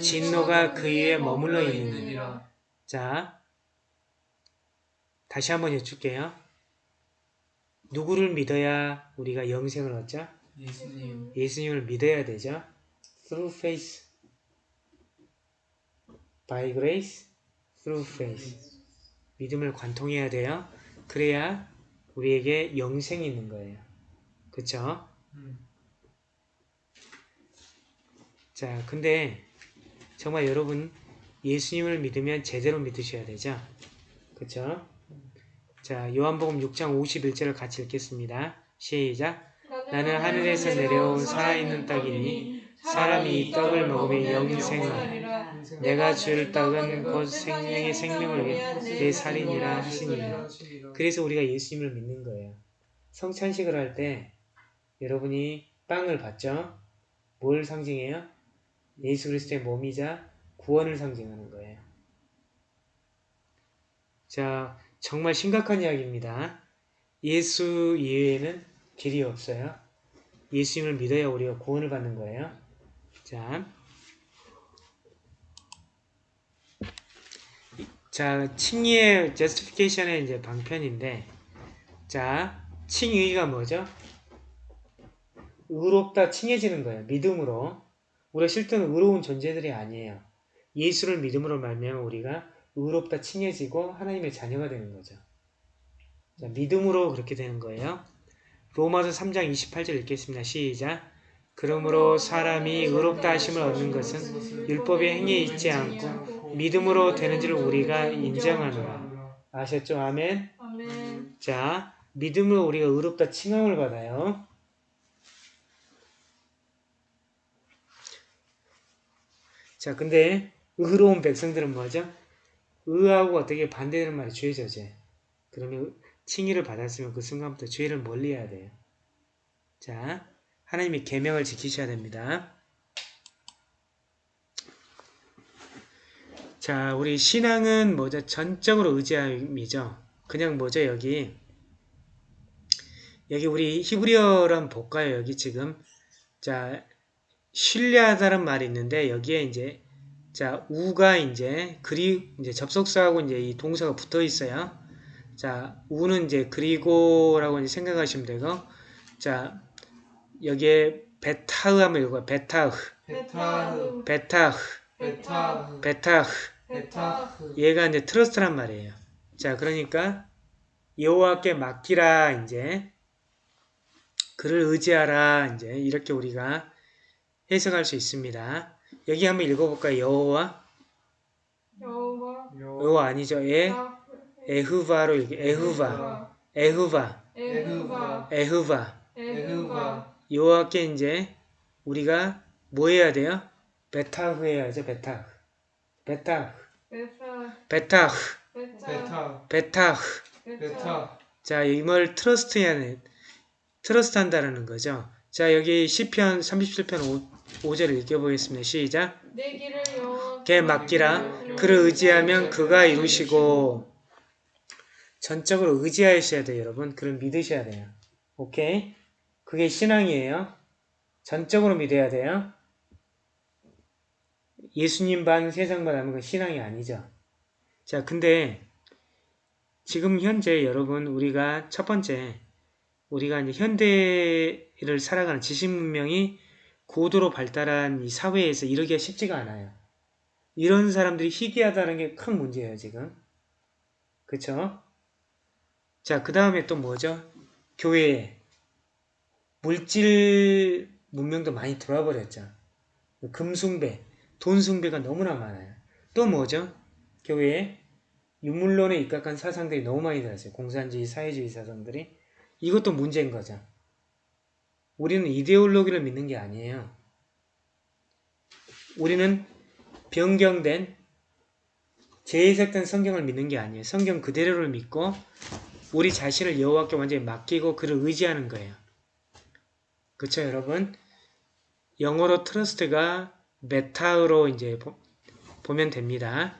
진노가 그 위에 머물러 있느니라. 자, 다시 한번 여쭐게요. 누구를 믿어야 우리가 영생을 얻죠? 예수님. 예수님을 믿어야 되죠. Through faith. By grace. Through faith. 믿음을 관통해야 돼요. 그래야 우리에게 영생이 있는 거예요. 그쵸? 음. 자, 근데 정말 여러분 예수님을 믿으면 제대로 믿으셔야 되죠. 그쵸? 자, 요한복음 6장 51절을 같이 읽겠습니다. 시작. 나는 하늘에서 내려온 살아있는 떡이니 사람이 이 떡을 먹으면 영생을 하리라. 내가 줄 떡은 곧 생명의 생명을 위해 내 살이니라 하시니라. 그래서 우리가 예수님을 믿는 거예요. 성찬식을 할 때 여러분이 빵을 받죠? 뭘 상징해요? 예수 그리스도의 몸이자 구원을 상징하는 거예요. 자, 정말 심각한 이야기입니다. 예수 이외에는 길이 없어요. 예수님을 믿어야 우리가 구원을 받는 거예요. 자, 자, 칭의의 justification의 이제 방편인데, 자, 칭의가 뭐죠? 의롭다 칭해지는 거예요. 믿음으로. 우리가 실제는 의로운 존재들이 아니에요. 예수를 믿음으로 말미암아 우리가 의롭다 칭해지고 하나님의 자녀가 되는 거죠. 자, 믿음으로 그렇게 되는 거예요. 로마서 3장 28절 읽겠습니다. 시작. 그러므로 사람이 의롭다 하심을 얻는 것은 율법의 행위에 있지 않고 믿음으로 되는 줄 우리가 인정하노라. 아셨죠? 아멘. 아멘. 자, 믿음으로 우리가 의롭다 칭함을 받아요. 자, 근데 의로운 백성들은 뭐죠? 의하고 어떻게 반대되는 말이 죄 저제. 그러면 칭의를 받았으면 그 순간부터 죄를 멀리해야 돼요. 자, 하나님이 계명을 지키셔야 됩니다. 자, 우리 신앙은 뭐죠? 전적으로 의지함이죠. 그냥 뭐죠, 여기? 여기 우리 히브리어를 한번 볼까요? 여기 지금. 자, 신뢰하다는 말이 있는데, 여기에 이제, 자, 우가 이제, 그리, 이제 접속사하고 이제 이 동사가 붙어 있어요. 자, 우는 이제 그리고라고 이제 생각하시면 되고, 자, 여기에 베타흐 하면 이거 베타흐, 베타흐. 베타흐, 베타흐. 베타흐. 베타흐. 얘가 이제 trust란 말이에요. 자, 그러니까 여호와께 맡기라 이제. 그를 의지하라 이제. 이렇게 우리가 해석할 수 있습니다. 여기 한번 읽어볼까요? 여호와 여호와 여호와 아니죠? 에 아, 에흐바로 읽 에흐바 에흐바 에흐바 에흐바 에흐바 여호와께 이제 우리가 뭐 해야 돼요? 베타흐 해야죠. 베타흐 베타흐 베타 베타흐 베타 베타 베타흐 베타 베타 자, 이걸 trust 해야 돼. trust 한다라는 거죠. 자, 여기 시편 37편 5, 절을 읽어보겠습니다. 시작. 내 길을 여호와 맡기라. 그를 의지하면 그가 이루시고 전적으로 의지하셔야 돼요, 여러분. 그를 믿으셔야 돼요. 오케이? 그게 신앙이에요. 전적으로 믿어야 돼요. 예수님 반 세상 반 하면 건 신앙이 아니죠. 자, 근데 지금 현재 여러분 우리가 첫 번째 우리가 이제 현대를 살아가는 지식 문명이 고도로 발달한 이 사회에서 이러기가 쉽지가 않아요. 이런 사람들이 희귀하다는 게 큰 문제예요, 지금. 그쵸? 자, 그 다음에 또 뭐죠? 교회에 물질 문명도 많이 들어와 버렸죠. 금숭배, 돈숭배가 너무나 많아요. 또 뭐죠? 교회에 유물론에 입각한 사상들이 너무 많이 들었어요. 공산주의, 사회주의 사상들이. 이것도 문제인 거죠. 우리는 이데올로기를 믿는 게 아니에요. 우리는 변경된 재해석된 성경을 믿는 게 아니에요. 성경 그대로를 믿고 우리 자신을 여호와께 완전히 맡기고 그를 의지하는 거예요. 그렇죠, 여러분? 영어로 trust가 베타흐로 이제 보, 보면 됩니다.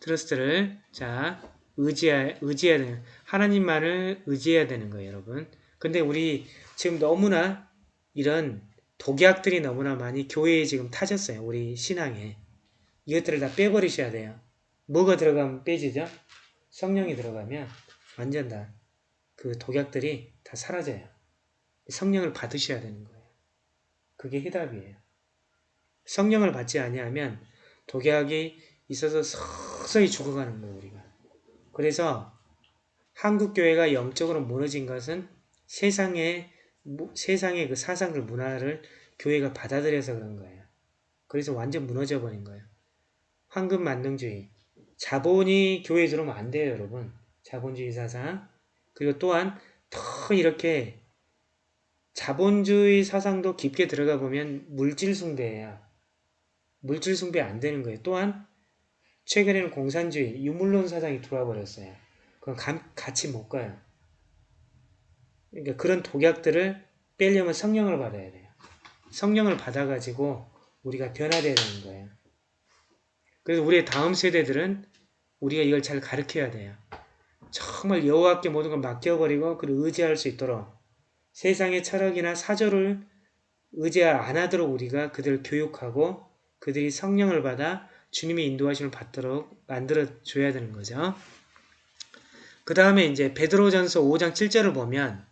trust를 자 의지해 의지해야 되는 하나님만을 의지해야 되는 거예요, 여러분. 근데 우리 지금 너무나 이런 독약들이 너무나 많이 교회에 지금 타졌어요. 우리 신앙에. 이것들을 다 빼버리셔야 돼요. 뭐가 들어가면 빼지죠? 성령이 들어가면 완전 다 그 독약들이 다 사라져요. 성령을 받으셔야 되는 거예요. 그게 해답이에요. 성령을 받지 아니하면 독약이 있어서 서서히 죽어가는 거예요, 우리가. 그래서 한국 교회가 영적으로 무너진 것은 세상의 무- 세상의 그 사상들 문화를 교회가 받아들여서 그런 거예요. 그래서 완전 무너져 버린 거예요. 황금 만능주의, 자본이 교회에 들어오면 안 돼요, 여러분. 자본주의 사상. 그리고 또한 더 이렇게 자본주의 사상도 깊게 들어가 보면 물질 숭배예요. 물질 숭배 안 되는 거예요. 또한 최근에는 공산주의, 유물론 사상이 들어와 버렸어요. 그건 감- 같이 못 가요. 그러니까 그런 독약들을 빼려면 성령을 받아야 돼요. 성령을 받아가지고 우리가 변화되야 되는 거예요. 그래서 우리의 다음 세대들은 우리가 이걸 잘 가르쳐야 돼요. 정말 여호와께 모든 걸 맡겨버리고 그를 의지할 수 있도록 세상의 철학이나 사조를 의지 안 하도록 우리가 그들을 교육하고 그들이 성령을 받아 주님의 인도하심을 받도록 만들어 줘야 되는 거죠. 그 다음에 이제 베드로전서 5장 7절을 보면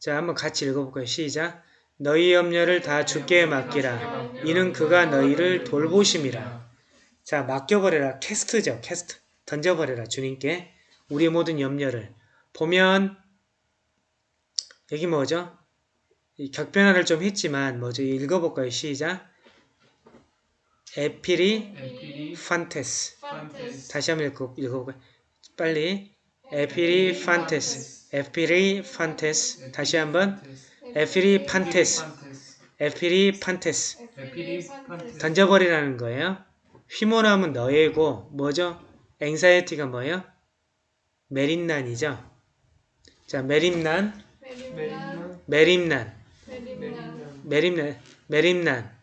자 한번 같이 읽어볼까요? 시작. 너희 염려를 다 주께 맡기라. 이는 그가 너희를 돌보심이라. 자 맡겨버려라. 캐스트죠. 캐스트. 던져버려라. 주님께 우리의 모든 염려를 보면 여기 뭐죠? 이 격변화를 좀 했지만 뭐죠? 읽어볼까요? 시작. 에피리 에피리 판테스. 판테스 다시 한번 읽어, 읽어볼까요? 빨리. 에피리 판테스 에피리 판테스. 다시 한번. 에피리 판테스. 에피리 판테스. 에피리판테스. 던져버리라는 거예요. 휘몰아하면 너예고. 뭐죠? 앵사이티가 뭐예요? 메린난이죠. 자 메림난. 메림난. 메림난. 메림난.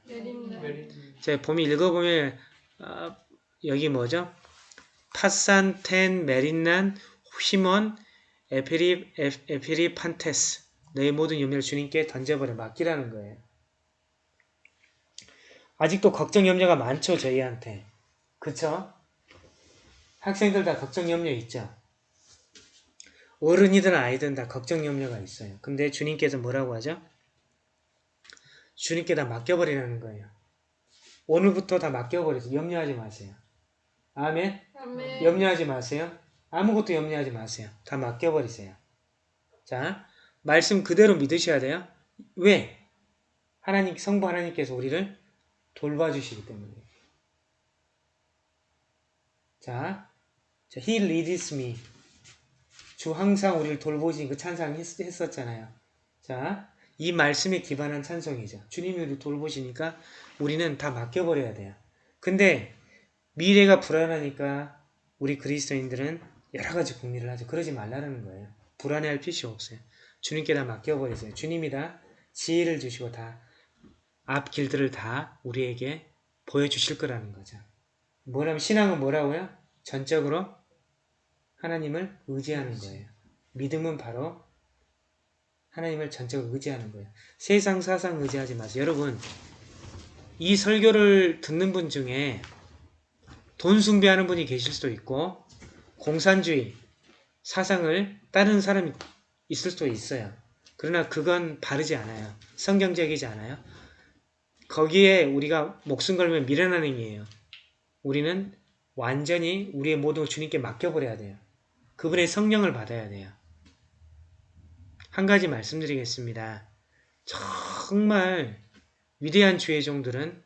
제가 봄이 읽어보면 아, 여기 뭐죠? 파산텐 메린난 휘몬 에피리 에, 에피리 판테스 너희 모든 염려를 주님께 던져버려 맡기라는 거예요. 아직도 걱정 염려가 많죠 저희한테 그쵸? 학생들 다 걱정 염려 있죠? 어른이든 아이든 다 걱정 염려가 있어요. 근데 주님께서 뭐라고 하죠? 주님께 다 맡겨버리라는 거예요. 오늘부터 다 맡겨버리세요. 염려하지 마세요. 아멘. 아멘 염려하지 마세요. 아무것도 염려하지 마세요. 다 맡겨버리세요. 자, 말씀 그대로 믿으셔야 돼요. 왜? 하나님, 성부 하나님께서 우리를 돌봐주시기 때문에. 자, 자, He leads me. 주 항상 우리를 돌보시니 그 찬양 했, 했었잖아요. 자, 이 말씀에 기반한 찬송이죠. 주님이 우리를 돌보시니까 우리는 다 맡겨버려야 돼요. 근데 미래가 불안하니까 우리 그리스도인들은 여러 가지 궁리를 하죠. 그러지 말라는 거예요. 불안해할 필요 없어요. 주님께 다 맡겨버리세요. 주님이 다 지혜를 주시고 다 앞 길들을 다 우리에게 보여주실 거라는 거죠. 뭐라면 신앙은 뭐라고요? 전적으로 하나님을 의지하는 거예요. 믿음은 바로 하나님을 전적으로 의지하는 거예요. 세상 사상 의지하지 마세요. 여러분 이 설교를 듣는 분 중에 돈 숭배하는 분이 계실 수도 있고 공산주의 사상을 따르는 사람이 있을 수도 있어요. 그러나 그건 바르지 않아요. 성경적이지 않아요. 거기에 우리가 목숨 걸면 미련한 행위예요. 우리는 완전히 우리의 모든 걸 주님께 맡겨버려야 돼요. 그분의 성령을 받아야 돼요. 한 가지 말씀드리겠습니다. 정말 위대한 주의 종들은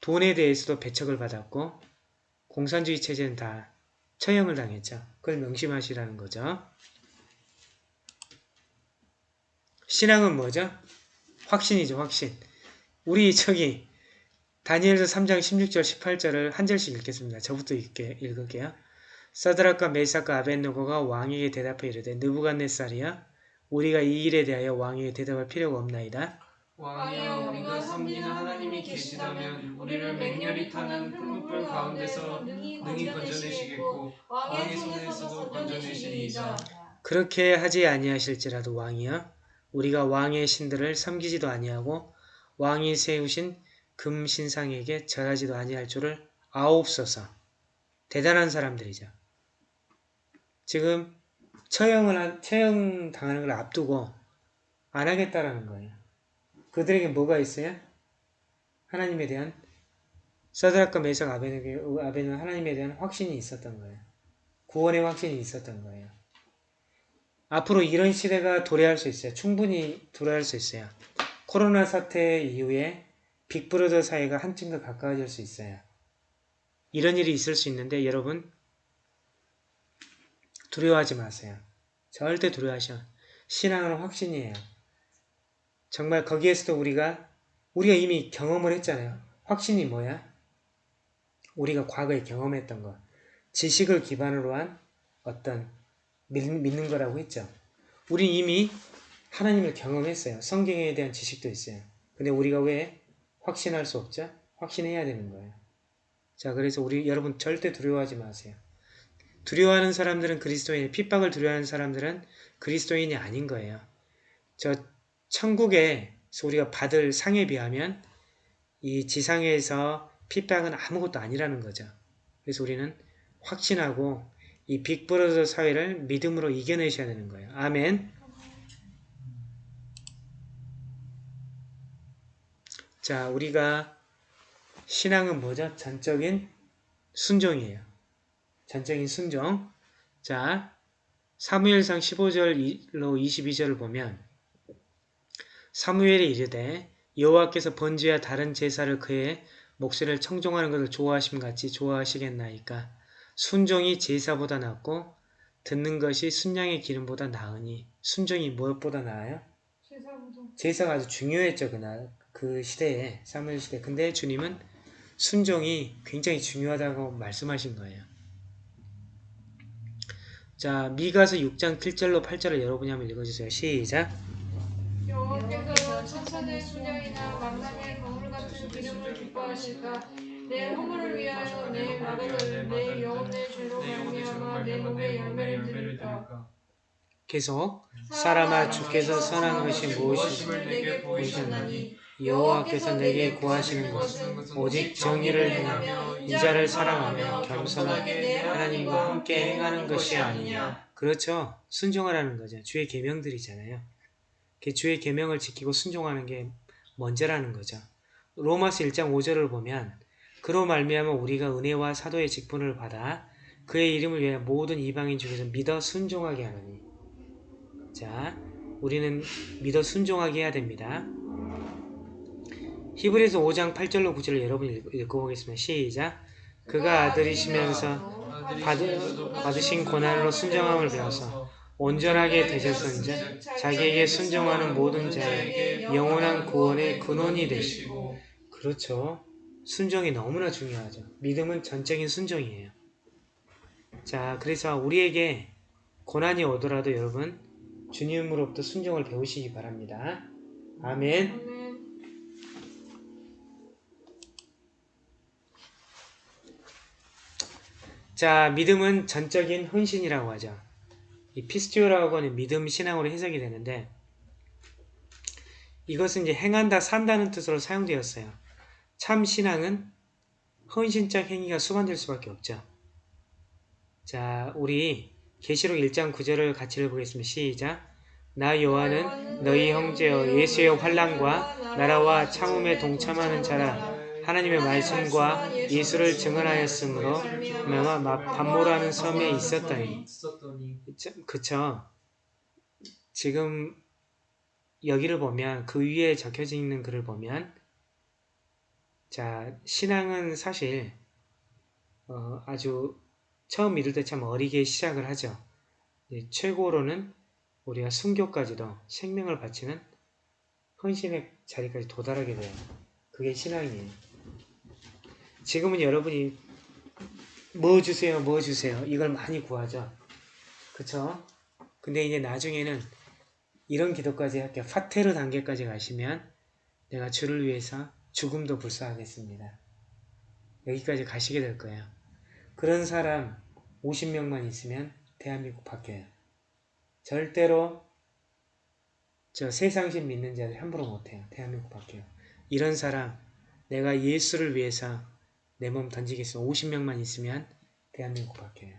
돈에 대해서도 배척을 받았고 공산주의 체제는 다 처형을 당했죠. 그걸 명심하시라는 거죠. 신앙은 뭐죠? 확신이죠, 확신. 우리 저기 다니엘서 3장 16절 18절을 한 절씩 읽겠습니다. 저부터 읽게, 읽을게요. 사드락과 메사과 아벤노고가 왕에게 대답해 이르되 느부갓네살이야 우리가 이 일에 대하여 왕에게 대답할 필요가 없나이다. 왕이여 우리가 섬기는 하나님이 계시다면 우리를 맹렬히 타는 푸른불 가운데서 능히 건져내시겠고 왕의 손에서도 건져내시리이다 그렇게 하지 아니하실지라도 왕이여 우리가 왕의 신들을 섬기지도 아니하고 왕이 세우신 금 신상에게 절하지도 아니할 줄을 아옵소서. 대단한 사람들이죠. 지금 처형을 한, 처형 당하는 걸 앞두고 안 하겠다라는 거예요. 그들에게 뭐가 있어요? 하나님에 대한 서드락과 메삭 아벤은 하나님에 대한 확신이 있었던 거예요. 구원의 확신이 있었던 거예요. 앞으로 이런 시대가 도래할 수 있어요. 충분히 도래할 수 있어요. 코로나 사태 이후에 빅브러더 사이가 한층 더 가까워질 수 있어요. 이런 일이 있을 수 있는데 여러분 두려워하지 마세요. 절대 두려워하셔. 신앙은 확신이에요. 정말 거기에서도 우리가 우리가 이미 경험을 했잖아요. 확신이 뭐야? 우리가 과거에 경험했던 것. 지식을 기반으로 한 어떤 믿, 믿는 거라고 했죠. 우린 이미 하나님을 경험했어요. 성경에 대한 지식도 있어요. 근데 우리가 왜 확신할 수 없죠? 확신해야 되는 거예요. 자, 그래서 우리 여러분 절대 두려워하지 마세요. 두려워하는 사람들은 그리스도인, 핍박을 두려워하는 사람들은 그리스도인이 아닌 거예요. 저 천국에서 우리가 받을 상에 비하면 이 지상에서 핍박은 아무것도 아니라는 거죠. 그래서 우리는 확신하고 이 빅브러더 사회를 믿음으로 이겨내셔야 되는 거예요. 아멘. 자, 우리가 신앙은 뭐죠? 전적인 순종이에요. 전적인 순종. 자, 사무엘상 15절로 22절을 보면 사무엘이 이르되 여호와께서 번제와 다른 제사를 그의 목소리를 청종하는 것을 좋아하심 같이 좋아하시겠나이까? 순종이 제사보다 낫고 듣는 것이 순양의 기름보다 나으니 순종이 무엇보다 나아요? 제사가 아주 중요했죠 그날. 그 시대에 사무엘 시대 근데 주님은 순종이 굉장히 중요하다고 말씀하신 거예요. 자 미가서 6장 7절로 8절을 여러분이 한번 읽어주세요. 시작 여호와께서 천천의 순양이나 만남의 거울 같은 기름을 기뻐하실까 내 허물을 위하여 내 마루를 내 영혼의 죄로 말미암아 내 몸에 열매를 드릴까 계속 사람아 주께서 선한 것이 무엇임을 내게 보이셨나니 여호와께서 내게 구하시는 것은 오직 정의를 행하며 인자를 사랑하며 겸손하게 내 하나님과 함께 행하는 것이 아니냐. 그렇죠. 순종하라는 거죠. 주의 계명들이잖아요. 그 주의 계명을 지키고 순종하는 게 먼저라는 거죠. 로마서 1장 5절을 보면 그로 말미암아 우리가 은혜와 사도의 직분을 받아 그의 이름을 위하여 모든 이방인 중에서 믿어 순종하게 하느니 자 우리는 믿어 순종하게 해야 됩니다. 히브리서 5장 8절로 9절을 여러분 읽- 읽어보겠습니다. 시작 그가 아들이시면서 받으, 받으신 고난으로 순정함을 배워서 온전하게 되셨은즉 자기에게 순종하는 모든 자에게 영원한 구원의 근원이 되시고 그렇죠. 순종이 너무나 중요하죠. 믿음은 전적인 순종이에요. 자, 그래서 우리에게 고난이 오더라도 여러분 주님으로부터 순종을 배우시기 바랍니다. 아멘 자, 믿음은 전적인 헌신이라고 하죠. 이 피스티오라고 하는 믿음 신앙으로 해석이 되는데 이것은 이제 행한다, 산다는 뜻으로 사용되었어요. 참 신앙은 헌신적 행위가 수반될 수밖에 없죠. 자, 우리 계시록 1장 9절을 같이 읽어보겠습니다. 시작. 나 요한은 너희 형제여 예수의 환란과 나라와 참음에 동참하는 자라 하나님의 말씀과 예수를 증언하였으므로 말미암아 반모라는 섬에 있었더니 그쵸. 지금 여기를 보면 그 위에 적혀져 있는 글을 보면 자 신앙은 사실 어, 아주 처음 믿을 때참 어리게 시작을 하죠. 예, 최고로는 우리가 순교까지도 생명을 바치는 헌신의 자리까지 도달하게 돼요. 그게 신앙이에요. 지금은 여러분이 뭐 주세요, 뭐 주세요. 이걸 많이 구하죠. 그쵸? 근데 이제 나중에는 이런 기도까지 할게요. 파테르 단계까지 가시면 내가 주를 위해서 죽음도 불사하겠습니다. 여기까지 가시게 될 거예요. 그런 사람 50명만 있으면 대한민국 바뀌어요. 절대로 저 세상신 믿는 자들 함부로 못해요. 대한민국 바뀌어요. 이런 사람 내가 예수를 위해서 내 몸 던지겠어. 50명만 있으면 대한민국 바뀌어요.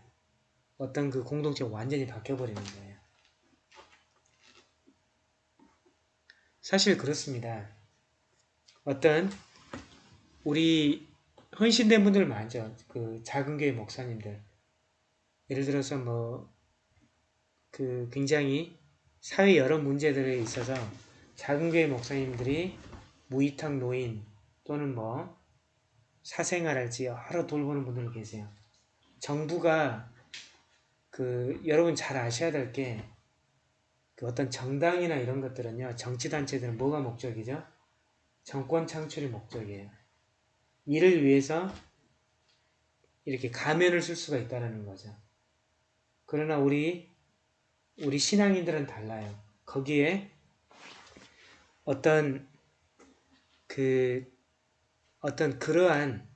어떤 그 공동체가 완전히 바뀌어버리는 거예요. 사실 그렇습니다. 어떤 우리 헌신된 분들 많죠. 그 작은 교회 목사님들. 예를 들어서 뭐 그 굉장히 사회 여러 문제들에 있어서 작은 교회 목사님들이 무이탁 노인 또는 뭐 사생활할지 여러 돌보는 분들 계세요. 정부가 그 여러분 잘 아셔야 될 게 그 어떤 정당이나 이런 것들은요 정치 단체들은 뭐가 목적이죠? 정권 창출이 목적이에요. 이를 위해서 이렇게 가면을 쓸 수가 있다는 거죠. 그러나 우리 우리 신앙인들은 달라요. 거기에 어떤 그 어떤 그러한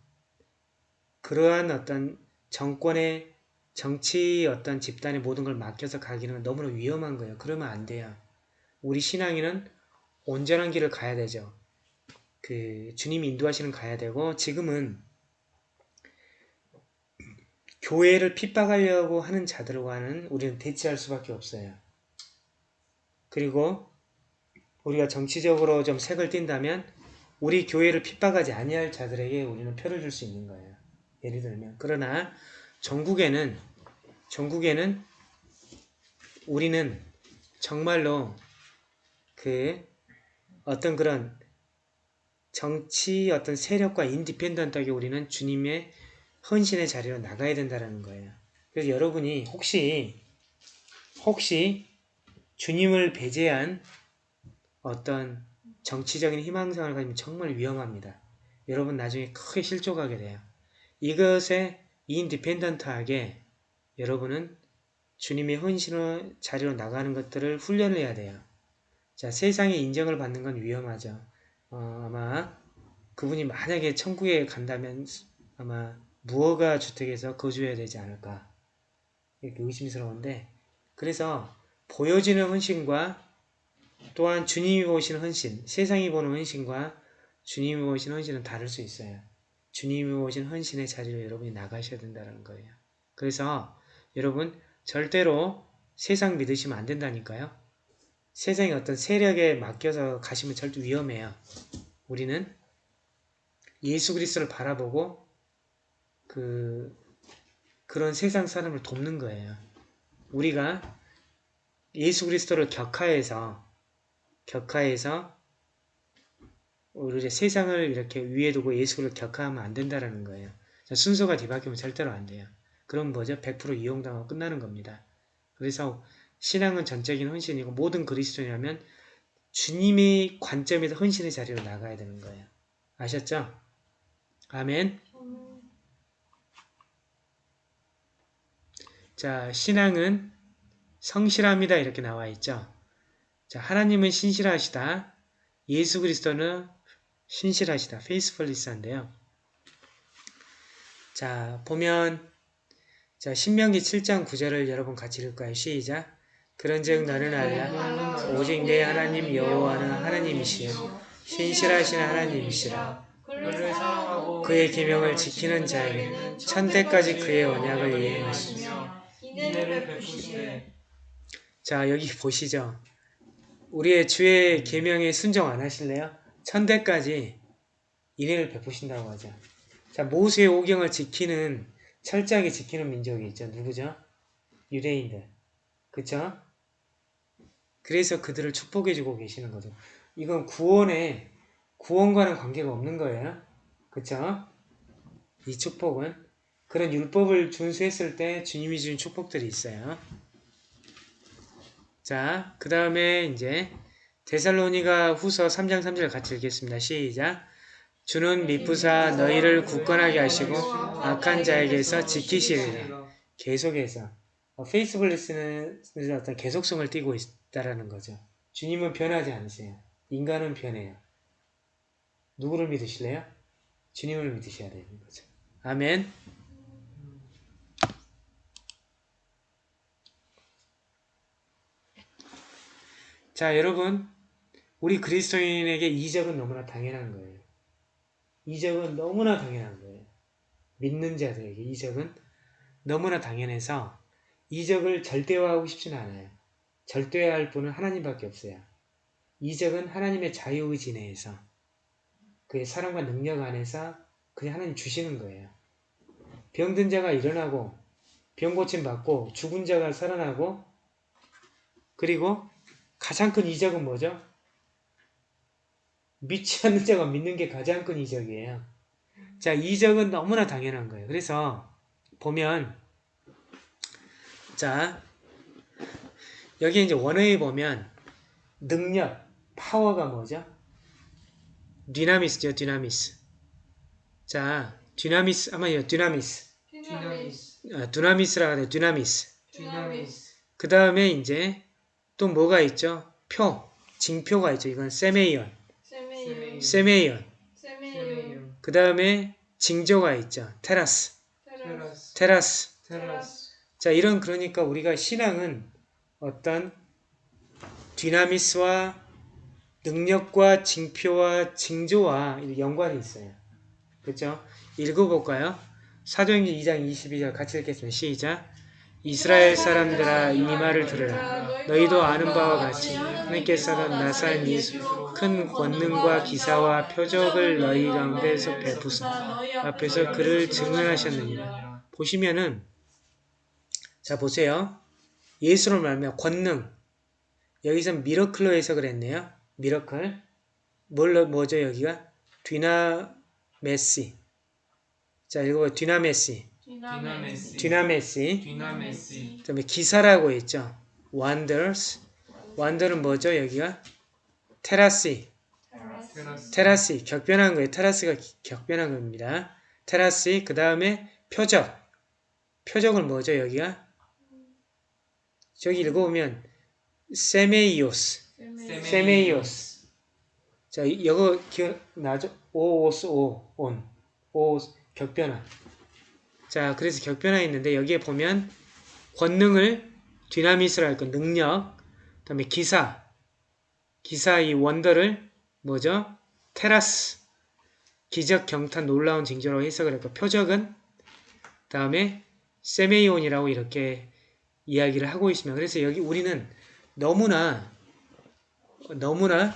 그러한 어떤 정권의 정치 어떤 집단의 모든 걸 맡겨서 가기는 너무나 위험한 거예요. 그러면 안 돼요. 우리 신앙인은 온전한 길을 가야 되죠. 그 주님이 인도하시는 가야 되고 지금은 교회를 핍박하려고 하는 자들과는 우리는 대치할 수밖에 없어요. 그리고 우리가 정치적으로 좀 색을 띈다면 우리 교회를 핍박하지 아니할 자들에게 우리는 표를 줄 수 있는 거예요. 예를 들면 그러나 전국에는 전국에는 우리는 정말로 그 어떤 그런 정치 어떤 세력과 independent하게 우리는 주님의 헌신의 자리로 나가야 된다는 거예요. 그래서 여러분이 혹시 혹시 주님을 배제한 어떤 정치적인 희망성을 가지면 정말 위험합니다. 여러분 나중에 크게 실족하게 돼요. 이것에 independent하게 여러분은 주님의 헌신의 자리로 나가는 것들을 훈련을 해야 돼요. 자, 세상의 인정을 받는 건 위험하죠. 어, 아마 그분이 만약에 천국에 간다면 아마 무허가 주택에서 거주해야 되지 않을까 이렇게 의심스러운데 그래서 보여지는 헌신과 또한 주님이 보시는 헌신, 세상이 보는 헌신과 주님이 보시는 헌신은 다를 수 있어요. 주님이 보신 헌신의 자리로 여러분이 나가셔야 된다는 거예요. 그래서 여러분 절대로 세상 믿으시면 안 된다니까요. 세상의 어떤 세력에 맡겨서 가시면 절대 위험해요. 우리는 예수 그리스도를 바라보고 그 그런 세상 사람을 돕는 거예요. 우리가 예수 그리스도를 격하해서 격하해서 우리 세상을 이렇게 위에 두고 예수를 격하하면 안 된다라는 거예요. 순서가 뒤바뀌면 절대로 안 돼요. 그럼 뭐죠? 100% 이용당하고 끝나는 겁니다. 그래서 신앙은 전적인 헌신이고 모든 그리스도냐면 주님의 관점에서 헌신의 자리로 나가야 되는 거예요. 아셨죠? 아멘. 음, 자, 신앙은 성실합니다. 이렇게 나와 있죠. 자, 하나님은 신실하시다. 예수 그리스도는 신실하시다. 페이스펄리스한데요. 자, 보면 자, 신명기 7장 9절을 여러분 같이 읽을까요? 시작. 그런즉 너는 알라 오직 내 하나님 여호와는 하나님이시요 신실하신 하나님이시라. 그의 계명을 지키는 자에게는 천대까지 그의 언약을 이행하시며 자 여기 보시죠. 우리의 주의 계명에 순종 안 하실래요? 천대까지 인애를 베푸신다고 하죠. 자 모세의 오경을 지키는 철저하게 지키는 민족이 있죠. 누구죠? 유대인들. 그쵸? 그래서 그들을 축복해주고 계시는 거죠. 이건 구원에 구원과는 관계가 없는 거예요. 그쵸? 이 축복은 그런 율법을 준수했을 때 주님이 주신 축복들이 있어요. 자, 그 다음에 이제 데살로니가 후서 3장 3절을 같이 읽겠습니다. 시작. 주는 미쁘사 너희를 굳건하게 하시고 악한 자에게서 지키시리라. 계속해서 어, 페이스블리스는 어떤 계속성을 띠고 있다라는 거죠. 주님은 변하지 않으세요. 인간은 변해요. 누구를 믿으실래요? 주님을 믿으셔야 되는 거죠. 아멘. 자, 여러분, 우리 그리스도인에게 이적은 너무나 당연한 거예요. 이적은 너무나 당연한 거예요. 믿는 자들에게 이적은 너무나 당연해서 이적을 절대화하고 싶지는 않아요. 절대화할 분은 하나님밖에 없어요. 이적은 하나님의 자유의지 내에서 그의 사랑과 능력 안에서 그냥 하나님 주시는 거예요. 병든 자가 일어나고 병 고침 받고 죽은 자가 살아나고 그리고 가장 큰 이적은 뭐죠? 믿지 않는 자가 믿는 게 가장 큰 이적이에요. 자, 이적은 너무나 당연한 거예요. 그래서 보면 자 여기 이제 원어에 보면 능력, 파워가 뭐죠? δύναμις죠, δύναμις. 자, δύναμις, 아마요, δύναμις. δύναμις 아, δύναμις라고 해요, δύναμις. 디나미스 그 다음에 이제 또 뭐가 있죠? 표, 징표가 있죠. 이건 σημεῖον, σημεῖον σημεῖον. σημεῖον 그 다음에 징조가 있죠. τέρας, 테라스 테라스. 테라스 자, 이런 그러니까 우리가 신앙은 어떤 디나미스와 능력과 징표와 징조와 연관이 있어요. 그렇죠? 읽어볼까요? 사도행전 2장 22절 같이 읽겠습니다. 시작. 이스라엘 사람들아 이 말을 들으라. 너희도 아는 바와 같이 하나님께서는 나사렛 예수 큰 권능과 기사와 표적을 너희 가운데서 베푸사 앞에서 그를 증언하셨느니라. 보시면은 자 보세요. 예수를 말하면 권능 여기서 miracle로 해석을 했네요. miracle 뭘로 뭐죠 여기가 δυνάμεσι 자 읽어봐요. δυνάμεσι δύναμις δυνάμεσι δυνάμεσι 그다음에 기사라고 했죠. wonders. wonder은 뭐죠? 여기가 τέρασι. τέρασι 격변한 거예요. τέρας가 기- 격변한 겁니다. 테라시 그 다음에 표적. 표적은 뭐죠? 여기가 저기 읽어보면 세메이오스. 세메이오스. 자, 이- 이거 기억나죠? 오오스 오, 온. 오, 격변화. 자, 그래서 격변화 있는데 여기에 보면 권능을 디나미스로 할 거, 능력, 그 다음에 기사, 기사 이 원더를 뭐죠? 테라스, 기적, 경탄, 놀라운 징조라고 해석을 했고, 표적은 그 다음에 세메이온이라고 이렇게 이야기를 하고 있습니다. 그래서 여기 우리는 너무나 너무나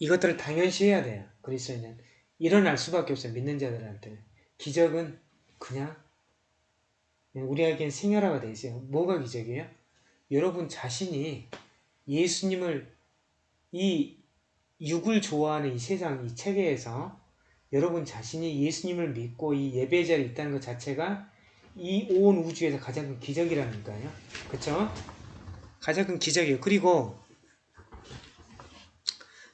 이것들을 당연시해야 돼요. 그리스도인은 일어날 수밖에 없어요. 믿는 자들한테는 기적은 그냥 우리에겐 생활화가 돼 있어요. 뭐가 기적이에요? 여러분 자신이 예수님을 이 육을 좋아하는 이 세상 이 체계에서 여러분 자신이 예수님을 믿고 이 예배 자리에 있다는 것 자체가 이 온 우주에서 가장 큰 기적이라는 거예요. 그쵸? 가장 큰 기적이에요. 그리고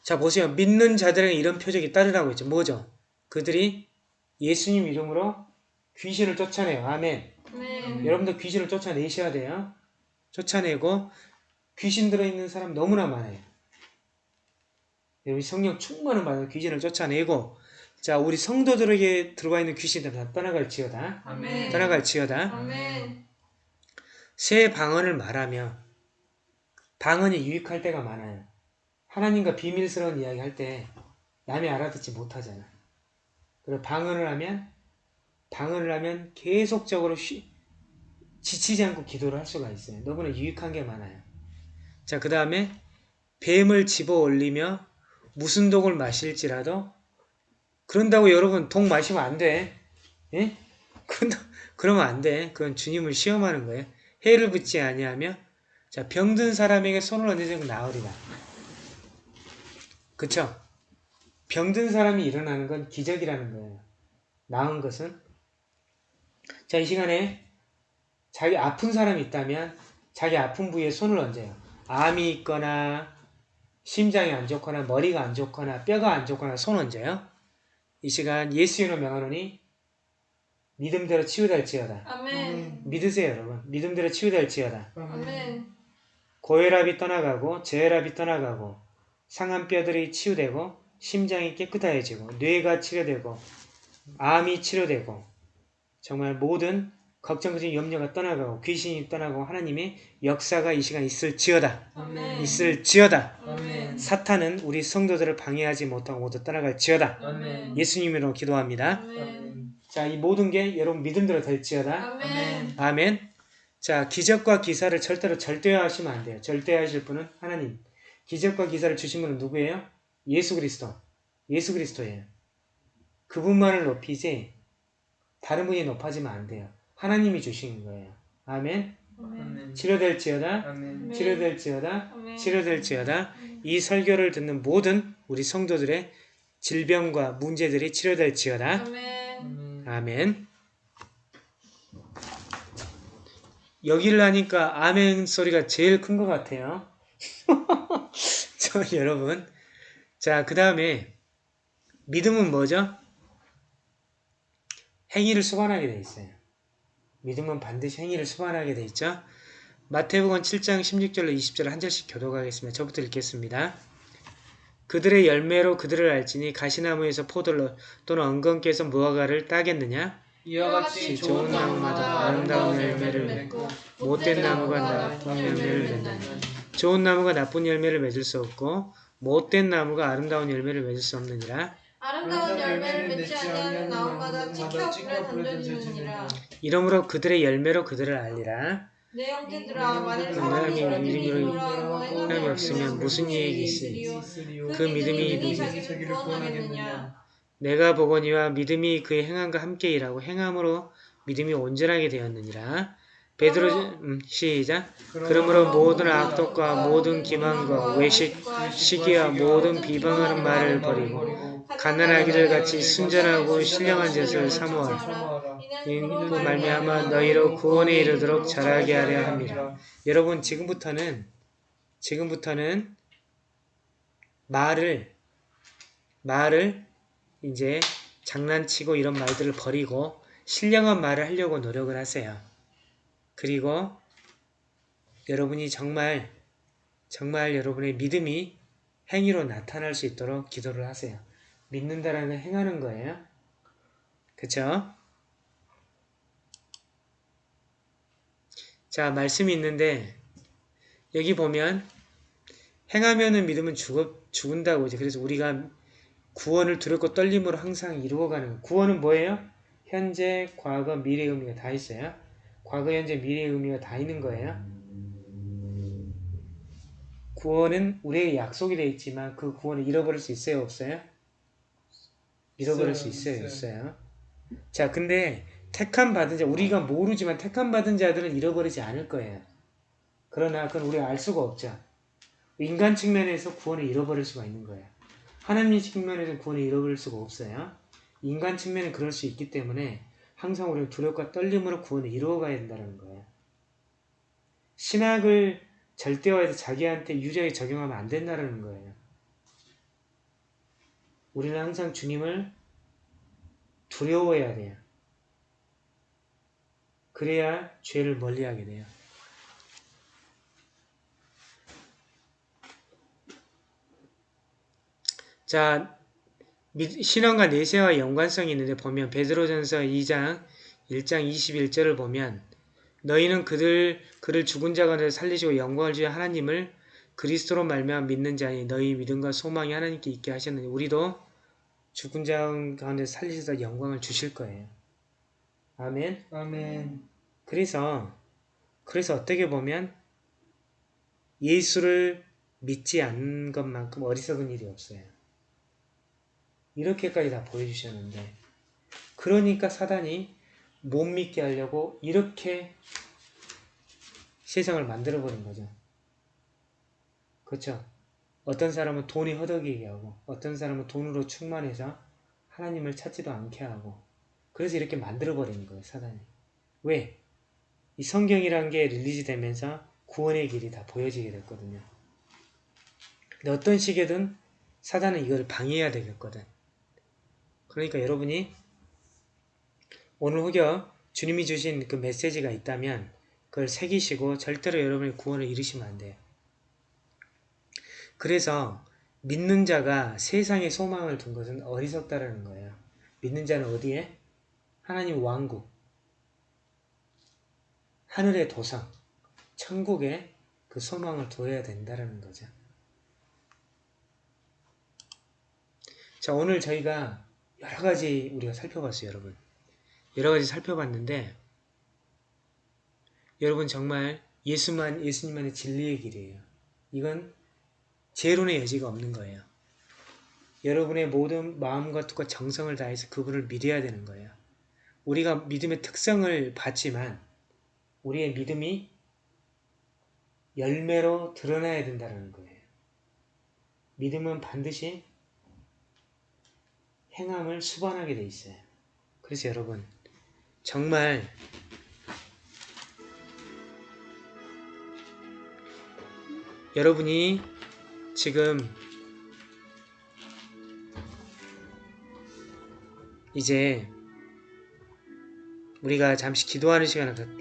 자 보세요. 믿는 자들에게 이런 표적이 따르라고 했죠. 뭐죠? 그들이 예수님 이름으로 귀신을 쫓아내요. 아멘. 네. 여러분들 귀신을 쫓아내셔야 돼요. 쫓아내고 귀신 들어있는 사람 너무나 많아요. 여러분 성령 충만을 받아 귀신을 쫓아내고 자 우리 성도들에게 들어와 있는 귀신들 다 떠나갈지어다. 아멘. 떠나갈지어다. 아멘. 새 방언을 말하며 방언이 유익할 때가 많아요. 하나님과 비밀스러운 이야기 할 때 남이 알아듣지 못하잖아. 그리고 방언을 하면 방언을 하면 계속적으로 쉬, 지치지 않고 기도를 할 수가 있어요. 너무나 유익한 게 많아요. 자, 그 다음에 뱀을 집어 올리며 무슨 독을 마실지라도 그런다고 여러분 독 마시면 안 돼. 예? 그러면 안 돼. 그건 주님을 시험하는 거예요. 해를 붙지 아니하며 자 병든 사람에게 손을 얹으면 나으리라. 그쵸? 병든 사람이 일어나는 건 기적이라는 거예요. 나은 것은 자 이 시간에 자기 아픈 사람이 있다면 자기 아픈 부위에 손을 얹어요. 암이 있거나 심장이 안 좋거나 머리가 안 좋거나 뼈가 안 좋거나 손 얹어요. 이 시간 예수 이름으로 명하노니 믿음대로 치유될지어다. 아멘. 믿으세요 여러분. 믿음대로 치유될지어다. 아멘. 고혈압이 떠나가고 저혈압이 떠나가고 상한 뼈들이 치유되고 심장이 깨끗해지고 뇌가 치료되고 암이 치료되고 정말 모든 걱정, 걱정, 염려가 떠나가고 귀신이 떠나고 하나님의 역사가 이 시간 있을지어다. 아멘. 있을지어다. 아멘. 사탄은 우리 성도들을 방해하지 못하고 모두 떠나갈지어다. 아멘. 예수님으로 기도합니다. 자, 이 모든 게 여러분 믿음대로 될지어다. 아멘. 아멘. 자, 기적과 기사를 절대로 절대화하시면 안 돼요. 절대화하실 분은 하나님. 기적과 기사를 주신 분은 누구예요? 예수 그리스도. 예수 그리스도예요. 그분만을 높이지 다른 분이 높아지면 안 돼요. 하나님이 주신 거예요. 아멘. 아멘. 치료될지어다. 아멘. 치료될지어다. 아멘. 치료될지어다. 이 설교를 듣는 모든 우리 성도들의 질병과 문제들이 치료될지어다. 아멘. 아멘. 여기를 하니까 아멘 소리가 제일 큰 것 같아요. 저 여러분. 자, 그 다음에 믿음은 뭐죠? 행위를 수반하게 돼 있어요. 믿음은 반드시 행위를 수반하게 돼 있죠. 마태복음 7장 16절로 20절 한 절씩 교독하겠습니다. 저부터 읽겠습니다. 그들의 열매로 그들을 알지니 가시나무에서 포도를 또는 엉겅께서 무화과를 따겠느냐? 이와 같이 좋은 나무마다 아름다운 열매를 맺고 못된 나무가 나쁜 열매를 맺느냐? 좋은 나무가 나쁜 열매를 맺을 수 없고 못된 나무가 아름다운 열매를 맺을 수 없느니라. 아름다운 열매를 맺지 아니하는 나무마다 찍혀 불에 던져지느니라. 이러므로 그들의 열매로 그들을 알리라. 내 형제들아 만일 하나님의 사람이 이끌어가고 행함이 행함이 없으면 무슨 이익이 있으리요? 그그 믿음이 자기를 구원하겠느냐? 내가 보거니와 믿음이 그의 행함과 함께 일하고 행함으로 믿음이 온전하게 되었느니라. 베드로 음, 시작. 그러므로 모든 악독과 모든 기만과 외식 시기와 모든 비방하는 말을 버리고 가난하기를 같이 순전하고 신령한 짓을 사모하라. 그 말미암아 너희로 구원에 이르도록 자라게 하려 함이라. 여러분 지금부터는 지금부터는 말을 말을 이제 장난치고 이런 말들을 버리고 신령한 말을 하려고 노력을 하세요. 그리고 여러분이 정말 정말 여러분의 믿음이 행위로 나타날 수 있도록 기도를 하세요. 믿는다라는 건 행하는 거예요. 그쵸? 자, 말씀이 있는데 여기 보면 행하면은 믿음은 죽어, 죽은다고 이제 그래서 우리가 구원을 두렵고 떨림으로 항상 이루어가는. 구원은 뭐예요? 현재, 과거, 미래 의미가 다 있어요. 과거, 현재, 미래 의미가 다 있는 거예요. 구원은 우리에게 약속이 되어 있지만 그 구원을 잃어버릴 수 있어요? 없어요? 잃어버릴 수 있어요? 있어요. 자, 근데 택함 받은 자, 우리가 모르지만 택함 받은 자들은 잃어버리지 않을 거예요. 그러나 그건 우리가 알 수가 없죠. 인간 측면에서 구원을 잃어버릴 수가 있는 거예요. 하나님 측면에서 구원을 잃어버릴 수가 없어요. 인간 측면은 그럴 수 있기 때문에 항상 우리는 두렵과 떨림으로 구원을 이루어가야 된다는 거예요. 신학을 절대화해서 자기한테 유리하게 적용하면 안 된다는 거예요. 우리는 항상 주님을 두려워해야 돼요. 그래야 죄를 멀리하게 돼요. 자, 미- 신앙과 내세와 연관성이 있는데 보면 베드로전서 2장 1장 21절을 보면 너희는 그들 그를 죽은 자 가운데 살리시고 영광을 주여 하나님을 그리스도로 말미암아 믿는 자니 너희 믿음과 소망이 하나님께 있게 하셨느니 우리도 죽은 자 가운데 살리셔서 영광을 주실 거예요. 아멘. 아멘. 그래서 그래서 어떻게 보면 예수를 믿지 않는 것만큼 어리석은 일이 없어요. 이렇게까지 다 보여주셨는데 그러니까 사단이 못 믿게 하려고 이렇게 세상을 만들어버린 거죠. 그렇죠? 어떤 사람은 돈이 허덕이게 하고 어떤 사람은 돈으로 충만해서 하나님을 찾지도 않게 하고 그래서 이렇게 만들어버리는 거예요. 사단이. 왜? 이 성경이란 게 release 되면서 구원의 길이 다 보여지게 됐거든요. 근데 어떤 식이든 사단은 이걸 방해해야 되겠거든. 그러니까 여러분이 오늘 혹여 주님이 주신 그 메시지가 있다면 그걸 새기시고 절대로 여러분의 구원을 잃으시면 안 돼요. 그래서 믿는 자가 세상에 소망을 둔 것은 어리석다라는 거예요. 믿는 자는 어디에? 하나님 왕국, 하늘의 도성, 천국에 그 소망을 둬야 된다라는 거죠. 자, 오늘 저희가 여러 가지 우리가 살펴봤어요, 여러분. 여러 가지 살펴봤는데, 여러분 정말 예수만, 예수님만의 진리의 길이에요. 이건 재론의 여지가 없는 거예요. 여러분의 모든 마음과 뜻과 정성을 다해서 그분을 믿어야 되는 거예요. 우리가 믿음의 특성을 봤지만, 우리의 믿음이 열매로 드러나야 된다는 거예요. 믿음은 반드시 행함을 수반하게 돼 있어요. 그래서 여러분 정말 여러분이 지금 이제 우리가 잠시 기도하는 시간을 갖-